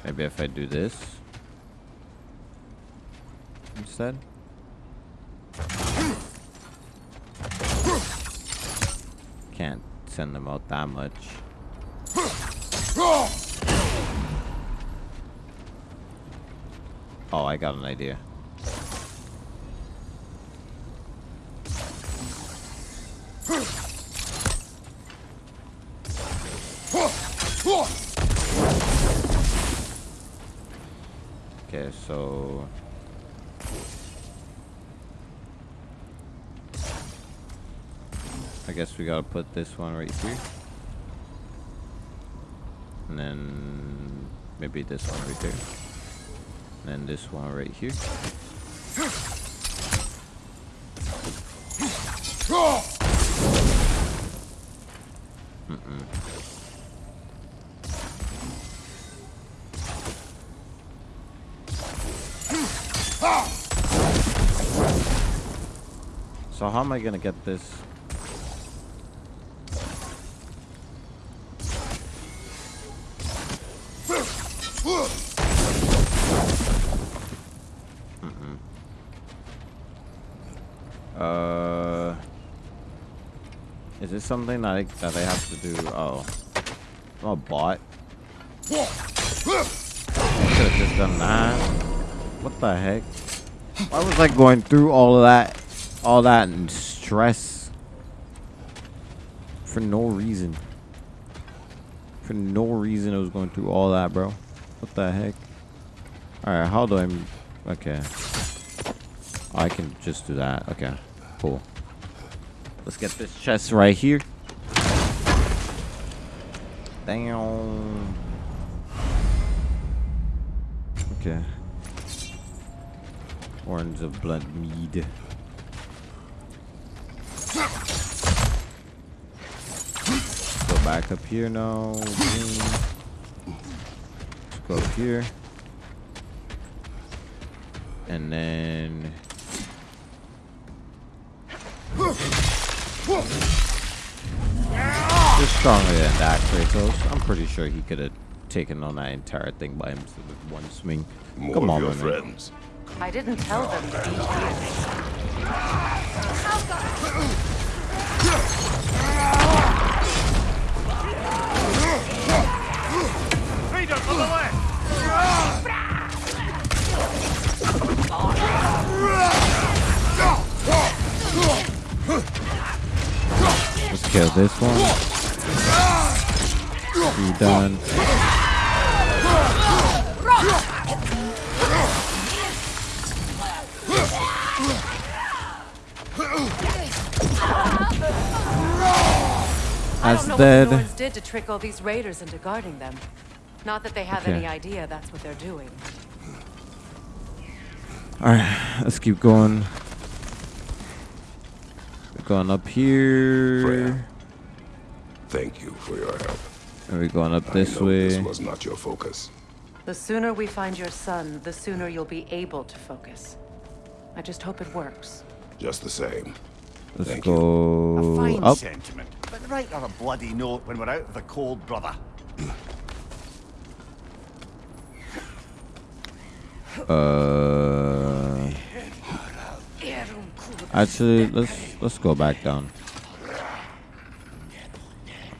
S1: Maybe if I do this instead. Can't send them out that much. Oh, I got an idea. Okay, so I guess we gotta put this one right here. And then maybe this one right there. And then this one right here. Mm-mm. So how am I gonna get this? Mm-mm. Uh, is this something that I, that I have to do? Oh, I'm a bot. Could have just done that. What the heck? Why was I going through all of that, all that stress for no reason? For no reason, I was going through all that, bro. What the heck? All right, how do I? Okay. I can just do that. Okay, cool. Let's get this chest right here. Damn. Horns of blood mead. Go back up here now. Let's go up here. And then Just stronger than that, Kratos. I'm pretty sure he could have taken on that entire thing by himself with one swing.
S5: More
S1: Come on,
S5: your
S1: man.
S5: Friends.
S7: I didn't tell them to be here.
S11: Leader on the left!
S1: Let's kill this one. Be done.
S7: I
S1: That's
S7: don't know
S1: dead.
S7: what the Norns did to trick all these raiders into guarding them. Not that they have
S1: Okay.
S7: any idea that's what they're doing.
S1: Alright, let's keep going. We're going up here.
S5: Freya. Thank you for your help.
S1: And we're going up this
S5: I know
S1: way.
S5: This was not your focus.
S7: The sooner we find your son, the sooner you'll be able to focus. I just hope it works.
S5: Just the same.
S1: Let's
S5: Thank
S1: go
S10: Fine
S1: up.
S10: But write her a bloody note when we're out of the cold, brother.
S1: Uh, actually, let's let's go back down.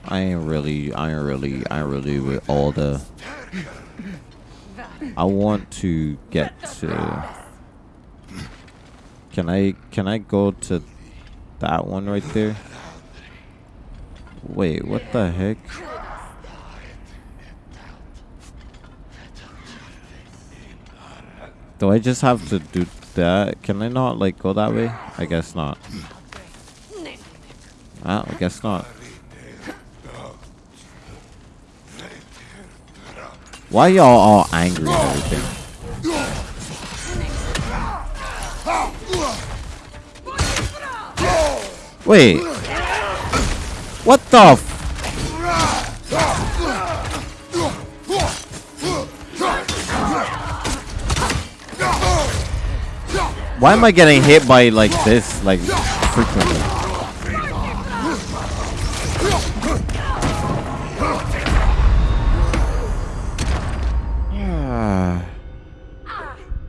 S1: I ain't really, I ain't really, I ain't really with all the. I want to get to. Can I can I go to that one right there? Wait, what the heck? Do I just have to do that? Can I not like go that way? I guess not. Ah, I guess not. Why y'all all angry and everything? Wait. What the f- Why am I getting hit by like this like frequently?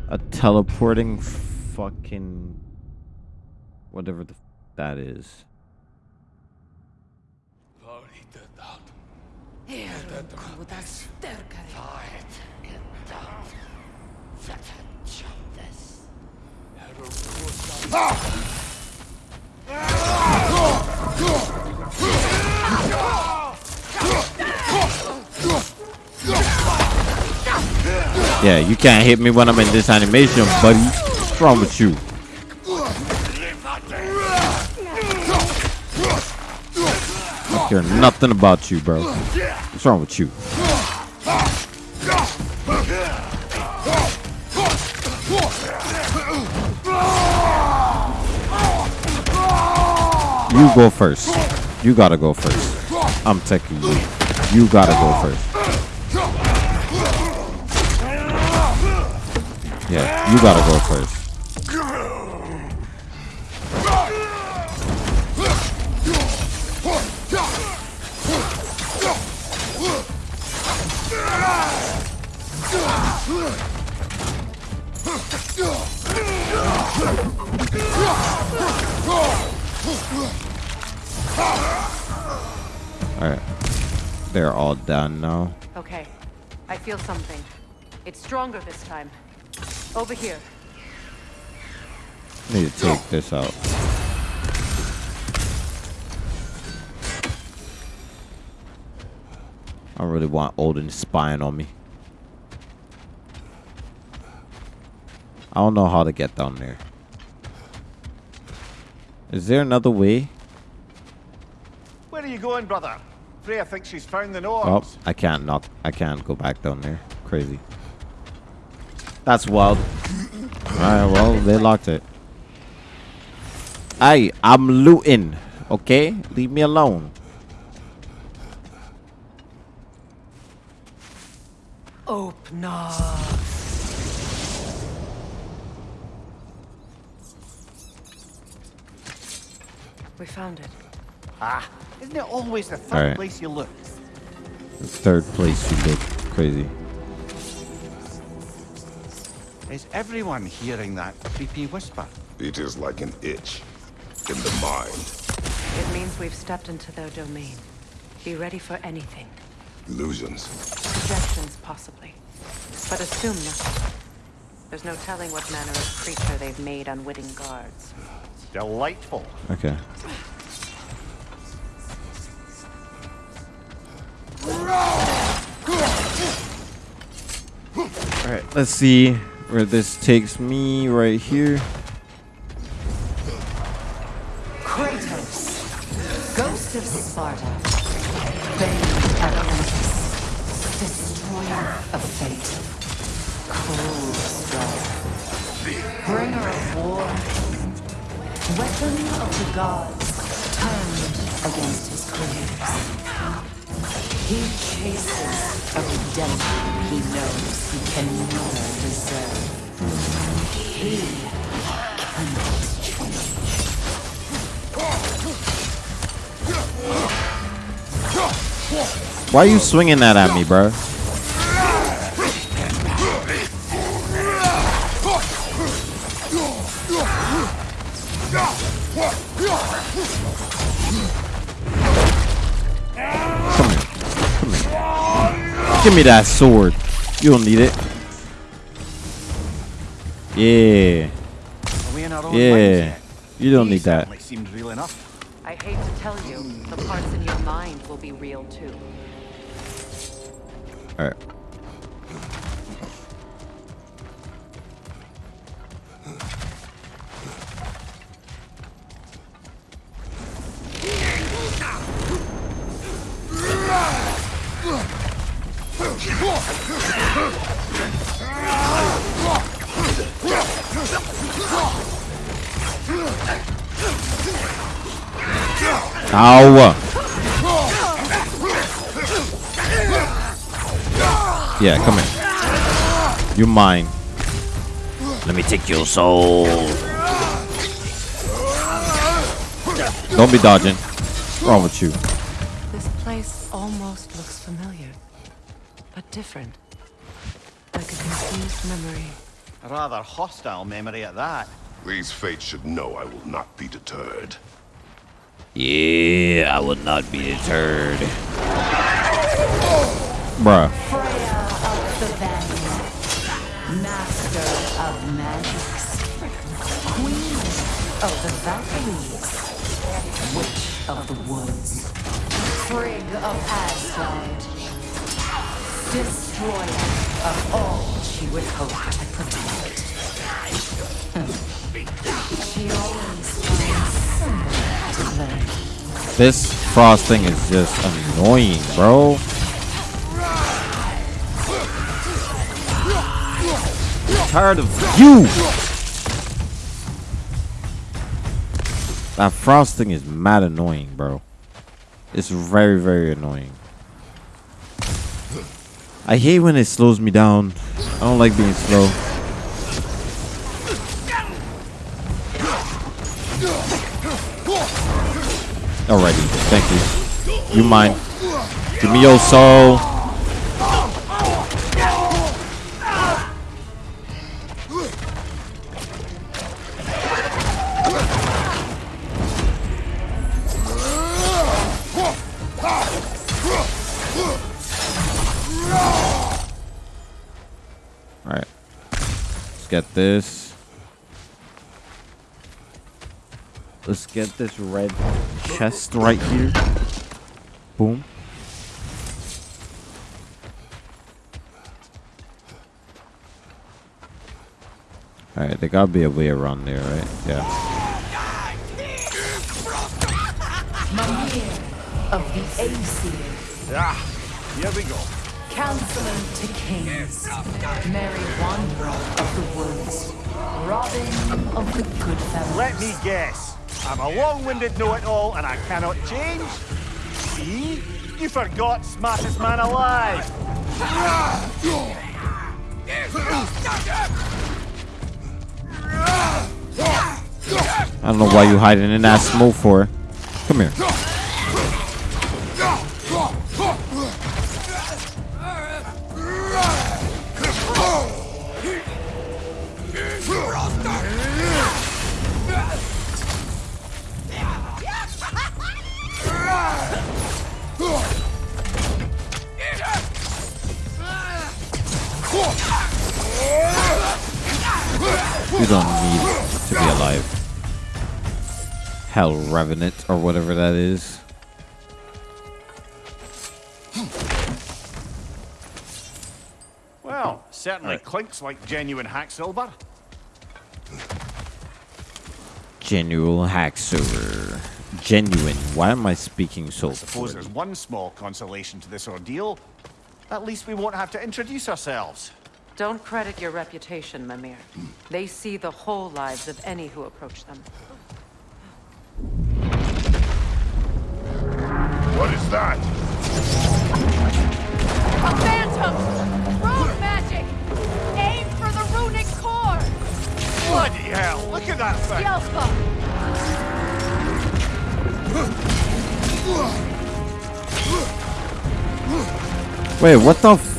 S1: A teleporting fucking whatever the that is. Yeah, you can't hit me when I'm in this animation, buddy. What's wrong with you? I care nothing about you, bro. What's wrong with you? You go first. You gotta go first. I'm taking you. You gotta go first. Yeah, you gotta go first. Alright. They're all done now.
S7: Okay. I feel something. It's stronger this time. Over here.
S1: Need to take this out. I really want Odin spying on me. I don't know how to get down there. Is there another way?
S10: Where are you going, brother? Freya thinks she's found the
S1: Oh, I can't knock. I can't go back down there. Crazy. That's wild. Alright, well, they locked it. Hey, I'm looting. Okay? Leave me alone.
S7: Open up. We found it.
S10: Ah, isn't it always the third
S1: Alright.
S10: place you look?
S1: The third place you look crazy.
S10: Is everyone hearing that creepy whisper?
S5: It is like an itch in the mind.
S7: It means we've stepped into their domain. Be ready for anything.
S5: Illusions.
S7: Projections, possibly. But assume nothing. There's no telling what manner of creature they've made unwitting guards.
S10: Delightful.
S1: Okay. Alright, let's see where this takes me right here.
S14: Kratos, Ghost of Sparta, Bane of Atlantis, Destroyer of Fate, Cruel Strike, Bringer of War, Weapon of the Gods, turned against his creators. He chases a redemption he knows he can never deserve. He cannot change.
S1: Why are you swinging that at me, bro? Come. Give me that sword. You don't need it. Yeah.
S10: Are we in our own minds
S1: Yeah. You don't need that.
S10: certainly seemed real enough.
S7: I hate to tell you, the parts in your mind will be real too.
S1: Alright. Ow! Yeah, come here. You're mine. Let me take your soul. Don't be dodging. What's wrong with you?
S10: Rather hostile memory at that.
S5: These fates should know I will not be deterred.
S1: Yeah, I will not be deterred. Bruh.
S14: Freya of the Vanguard, Master of Magics, Queen of the Valkyries, Witch of the Woods, Frigg of Asgard, Destroyer of all she would hope to protect.
S1: This frosting is just annoying, bro. tired of you. That frosting is mad annoying, bro. It's very, very annoying. I hate when it slows me down. I don't like being slow. Already. Thank you. You mine. Give me your soul. Alright. Let's get this. Let's get this red chest right here. Boom. Alright, there gotta be a way around there, right? Yeah.
S14: of the AC.
S10: Ah, here we go.
S14: Counselor to kings. Mary Wanderer of the woods. Robin of the good fellows.
S10: Let me guess. I'm a long-winded know-it-all and I cannot change? See? You forgot smartest man alive!
S1: I don't know why you hiding in that smoke for. Come here. Revenant or whatever that is.
S10: Well, certainly clinks like genuine hacksilver.
S1: Genuine Haxor. Genuine. Why am I speaking so
S10: Suppose
S1: poorly?
S10: there's one small consolation to this ordeal. At least we won't have to introduce ourselves.
S7: Don't credit your reputation, Mimir. They see the whole lives of any who approach them.
S9: What is that?
S13: A phantom! Rune magic! Aim for the runic core!
S10: Bloody hell, look at that thing!
S13: Yelpa!
S1: Wait, what the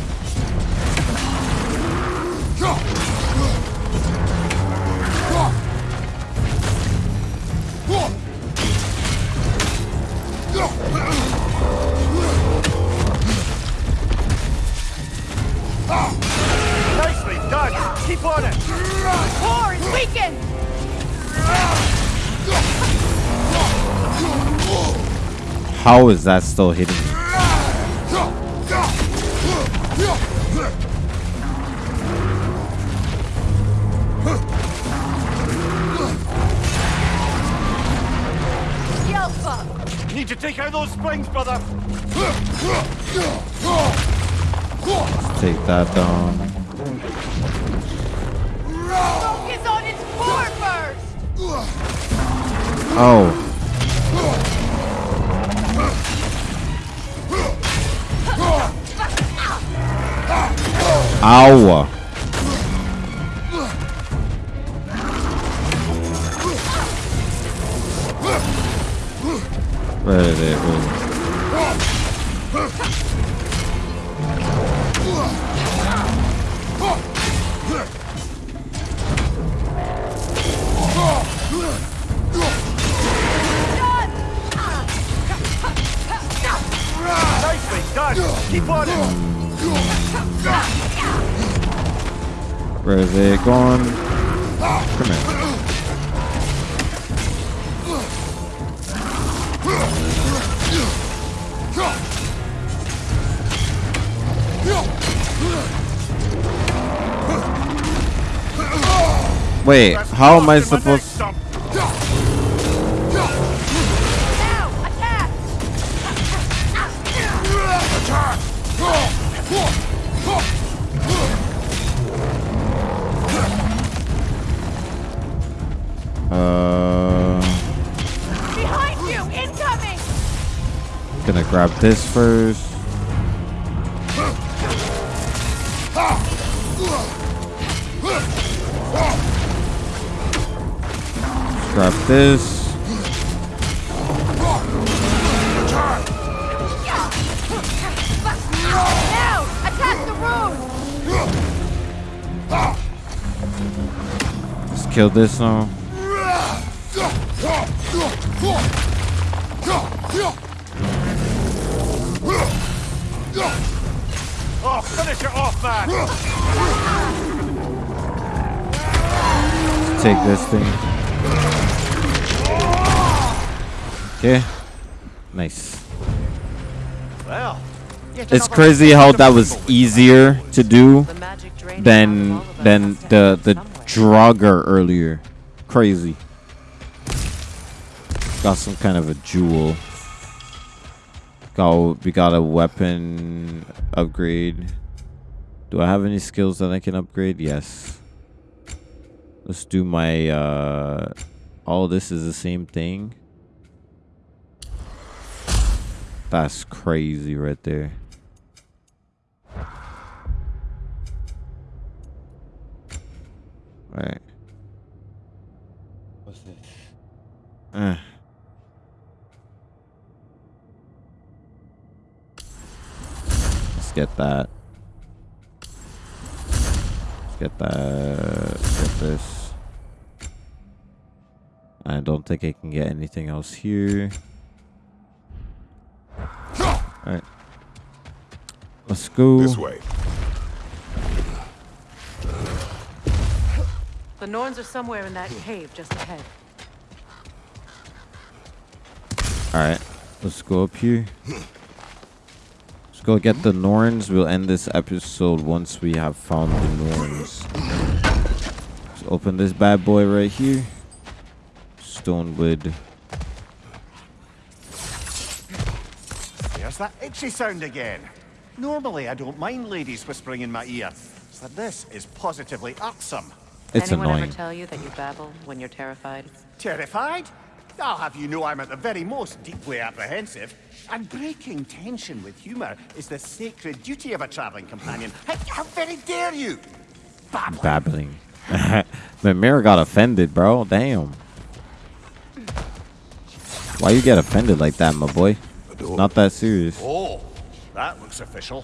S1: How is that still hitting me?
S10: Need to take out those springs, brother!
S1: Take that down.
S13: Focus on its core first!
S1: Oh. Ow. I supposed...
S13: Uh...
S1: Gonna grab this first. Grab this.
S13: Now! Attack the room!
S1: Just kill this now.
S10: Oh, finish it off, man!
S1: Take this thing. Okay. Nice.
S10: Well,
S1: It's crazy how that was easier to do than than the the Draugr earlier. Crazy. Got some kind of a jewel. Got we got a weapon upgrade. Do I have any skills that I can upgrade? Yes. Let's do my uh all this is the same thing. That's crazy right there. Alright. What's this? Uh. Let's get that. Let's get that. Let's get this. I don't think I can get anything else here. Alright. Let's go.
S5: This way.
S7: The Norns are somewhere in that cave just ahead.
S1: Alright. Let's go up here. Let's go get the Norns. We'll end this episode once we have found the Norns. Let's open this bad boy right here. Stonewood.
S10: There's that itchy sound again. Normally, I don't mind ladies whispering in my ear, but this is positively irksome.
S1: It's
S7: Anyone
S1: annoying.
S7: ever tell you that you babble when you're terrified?
S10: Terrified? I'll have you know I'm at the very most deeply apprehensive. And breaking tension with humour is the sacred duty of a travelling companion. How, how very dare you?
S1: Babbling. but Mira got offended, bro. Damn. Why you get offended like that, my boy? It's not that serious.
S10: Oh, that looks official.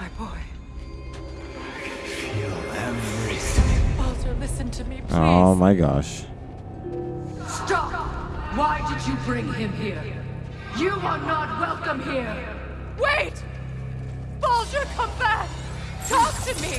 S7: My boy.
S11: Feel everything.
S7: Baldur, listen to me, oh, please.
S1: Oh my gosh.
S14: Stop! Why did you bring him here? You are not welcome here!
S13: Wait! Baldur, come back! Talk to me!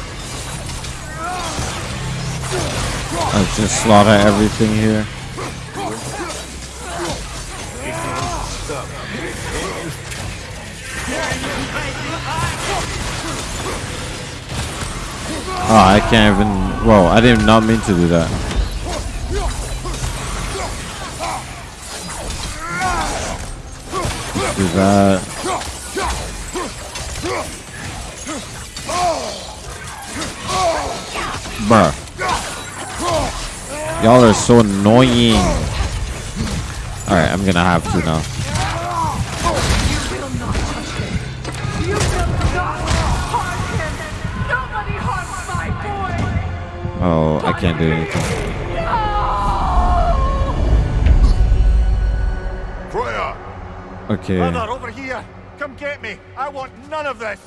S1: Let's just slaughter everything here. Oh, I can't even. Whoa, I did not mean to do that. Do that. Y'all are so annoying. Alright, I'm gonna have to now.
S13: You will not harm him! Nobody harms my boy!
S1: Oh, I can't do anything.
S10: Freya!
S1: Okay.
S10: Brother, over here! Come get me! I want none of this!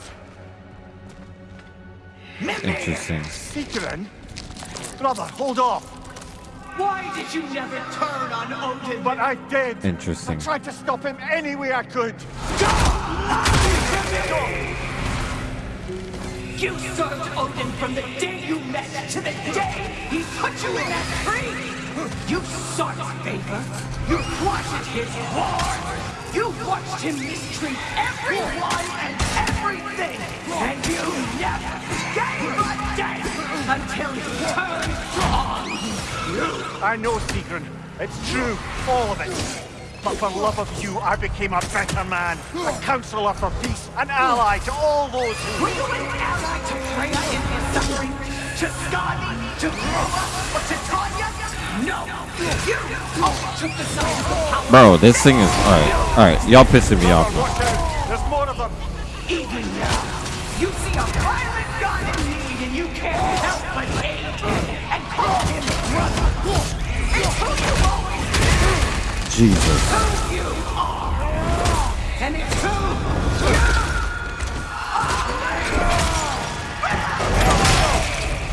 S1: Interesting.
S10: Sigrun? Brother, hold off!
S11: Why did you never turn on Odin?
S10: But I did!
S1: Interesting.
S10: I tried to stop him any way I could!
S11: You served Odin from the day you met to the day he put you in that tree! You sought his favor. You plotted his war. You watched him mistreat everyone and everything. And you never gave a damn until you turned wrong.
S10: I know, Sigrun. It's true, all of it. But for love of you, I became a better man, a counselor for peace, an ally to all those who...
S11: Were you an ally to Freya in his suffering? To Skadi? To Groa? Or to Tanya? No! You overtook the side of the power.
S1: Bro, this thing is alright. Alright, y'all pissing me off. now.
S10: Watch out! There's more of them!
S11: Even now, you see a violent god in need and you can't help but hate him and call him
S1: Jesus.
S11: who you are. And it's who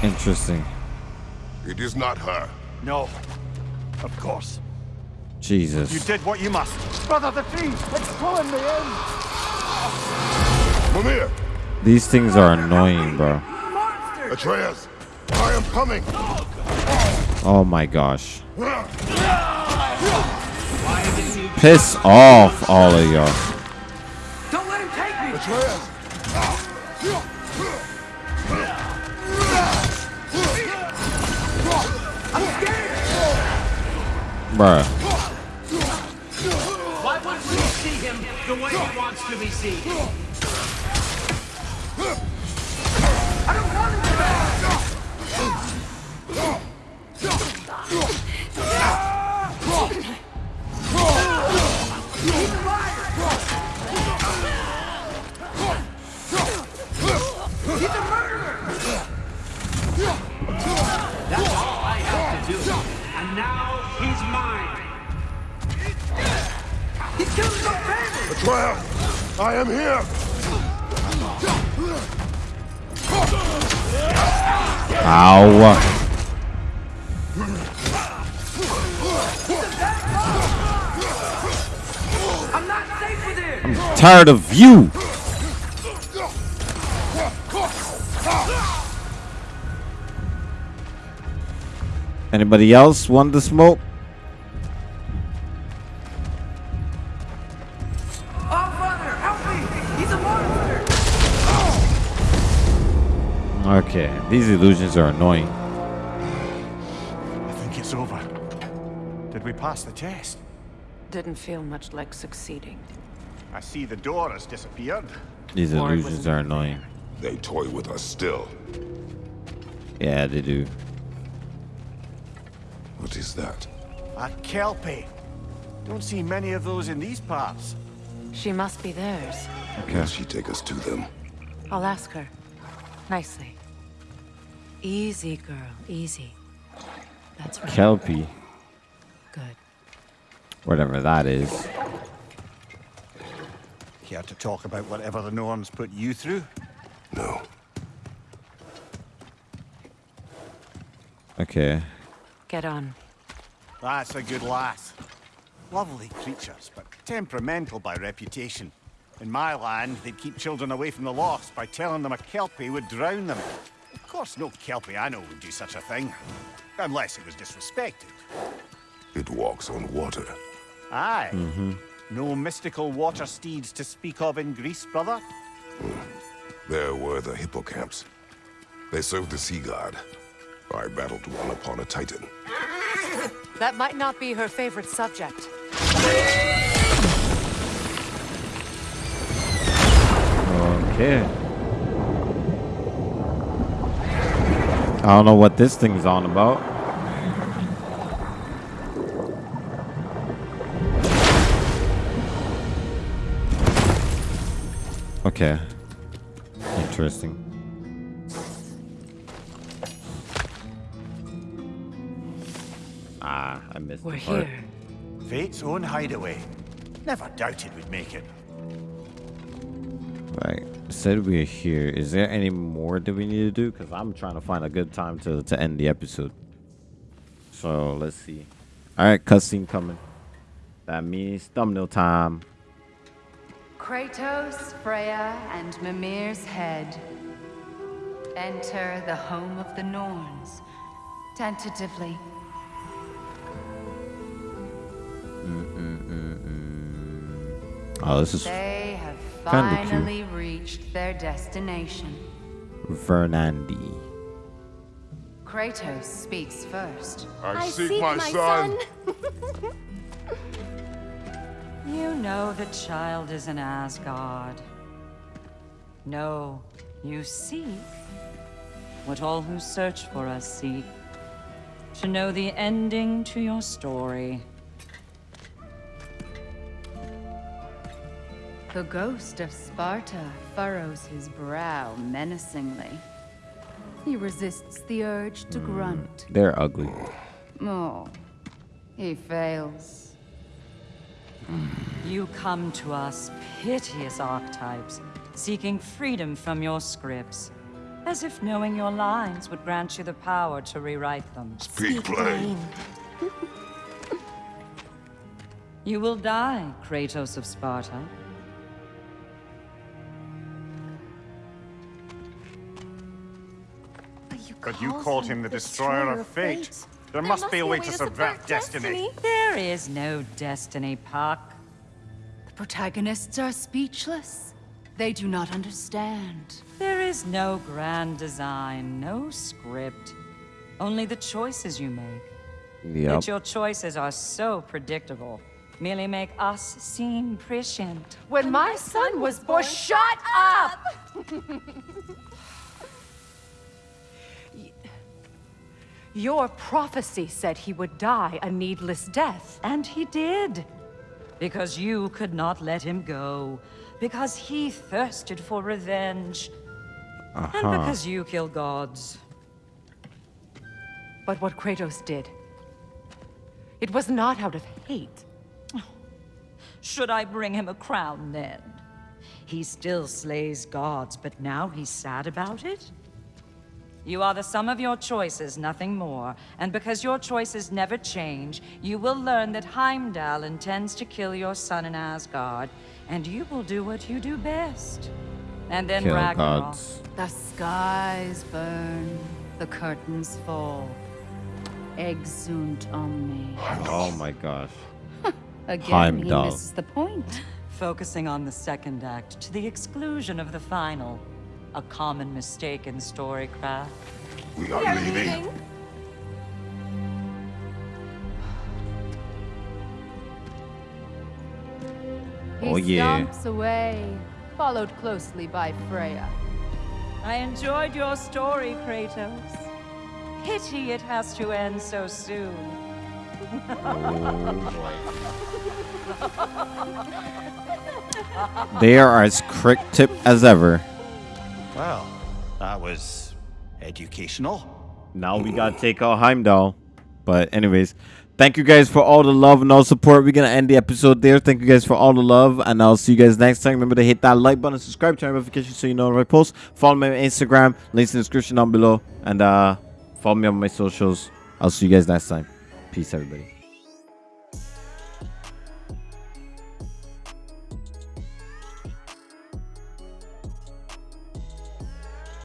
S1: Interesting.
S5: It is not her.
S10: No. Of course.
S1: Jesus.
S10: You did what you must. Brother the tree! It's pulling me in!
S5: Mimir!
S1: These things are annoying, bro.
S5: Atreus! I am coming!
S1: Oh my gosh. Ah. Piss off, all of y'all.
S11: Don't let him take me!
S5: Atreus!
S11: I'm scared!
S1: Bruh.
S11: Why wouldn't we see him the way he wants to be seen?
S5: Atreus! I am here!
S1: Ow.
S11: I'm not safe with him!
S1: Tired of you. Anybody else want the smoke? Okay, these illusions are annoying.
S10: I think it's over. Did we pass the test?
S7: Didn't feel much like succeeding.
S10: I see the door has disappeared.
S1: These
S7: Or
S1: illusions are annoying.
S5: They toy with us still.
S1: Yeah, they do.
S5: What is that?
S10: A kelpie. Don't see many of those in these parts.
S7: She must be theirs.
S5: Will she take us to them?
S7: I'll ask her. Nicely. Easy, girl. Easy. That's right.
S1: Kelpie.
S7: Good.
S1: Whatever that is.
S10: Care to talk about whatever the Norns put you through?
S5: No.
S1: Okay.
S7: Get on.
S10: That's a good lass. Lovely creatures, but temperamental by reputation. In my land, they'd keep children away from the lost by telling them a kelpie would drown them. Of course, no kelpie I know would do such a thing. Unless it was disrespected.
S5: It walks on water.
S10: Aye.
S1: Mm-hmm.
S10: No mystical water steeds to speak of in Greece, brother?
S5: There were the hippocamps. They served the sea god. I battled one upon a titan.
S7: That might not be her favorite subject.
S1: Okay. I don't know what this thing's on about. Okay. Interesting. Ah, I missed
S7: We're
S1: the part.
S7: here.
S10: Fate's own hideaway. Never doubted we'd make it.
S1: Right. Said we're here. Is there any more that we need to do? Because I'm trying to find a good time to, to end the episode. So let's see. All right, cutscene coming. That means thumbnail time.
S14: Kratos, Freya, and Mimir's head. Enter the home of the Norns. Tentatively.
S1: Oh, this is
S14: They have
S1: kinda cute.
S14: finally reached their destination.
S1: Verdandi.
S14: Kratos speaks first.
S5: I, seek, my, son.
S15: You know the child is in Asgard. No, you seek what all who search for us seek. To know the ending to your story.
S14: The ghost of Sparta furrows his brow menacingly. He resists the urge to hmm. grunt.
S1: They're ugly.
S14: Oh, he fails.
S15: You come to us, piteous archetypes, seeking freedom from your scripts. As if knowing your lines would grant you the power to rewrite them.
S5: Speak plain.
S15: You will die, Kratos of Sparta.
S6: But you called him the destroyer of fate. There must be a way to subvert destiny.
S15: There is no destiny, Puck.
S14: The protagonists are speechless. They do not understand.
S15: There is no grand design, no script. Only the choices you make.
S1: Yep.
S15: Yet your choices are so predictable. Merely make us seem prescient.
S7: When my son was born, shut up! Your prophecy said he would die a needless death.
S15: And he did. Because you could not let him go. Because he thirsted for revenge. And
S1: Uh-huh.
S15: because you kill gods.
S7: But what Kratos did, it was not out of hate.
S15: Should I bring him a crown then? He still slays gods, but now he's sad about it? You are the sum of your choices, nothing more. And because your choices never change, you will learn that Heimdall intends to kill your son in Asgard, and you will do what you do best. And then
S1: Kill
S15: Ragnarok.
S1: gods.
S14: The skies burn, the curtains fall. Exeunt omni.
S1: Oh my gosh.
S14: Again,
S1: Heimdall.
S14: he misses the point.
S15: Focusing on the second act to the exclusion of the final. A common mistake in storycraft.
S5: We are leaving.
S14: He
S1: Oh, yeah.
S14: stomps away, followed closely by Freya.
S15: I enjoyed your story, Kratos. Pity it has to end so soon.
S1: They are as crick tip as ever.
S10: Well, that was educational.
S1: Now we gotta take out Heimdall. But anyways, thank you guys for all the love and all support. We're gonna end the episode there. Thank you guys for all the love, and I'll see you guys next time. Remember to hit that like button, subscribe, turn notifications so you know when I post. Follow me on Instagram, links in the description down below, and uh, follow me on my socials. I'll see you guys next time. Peace, everybody.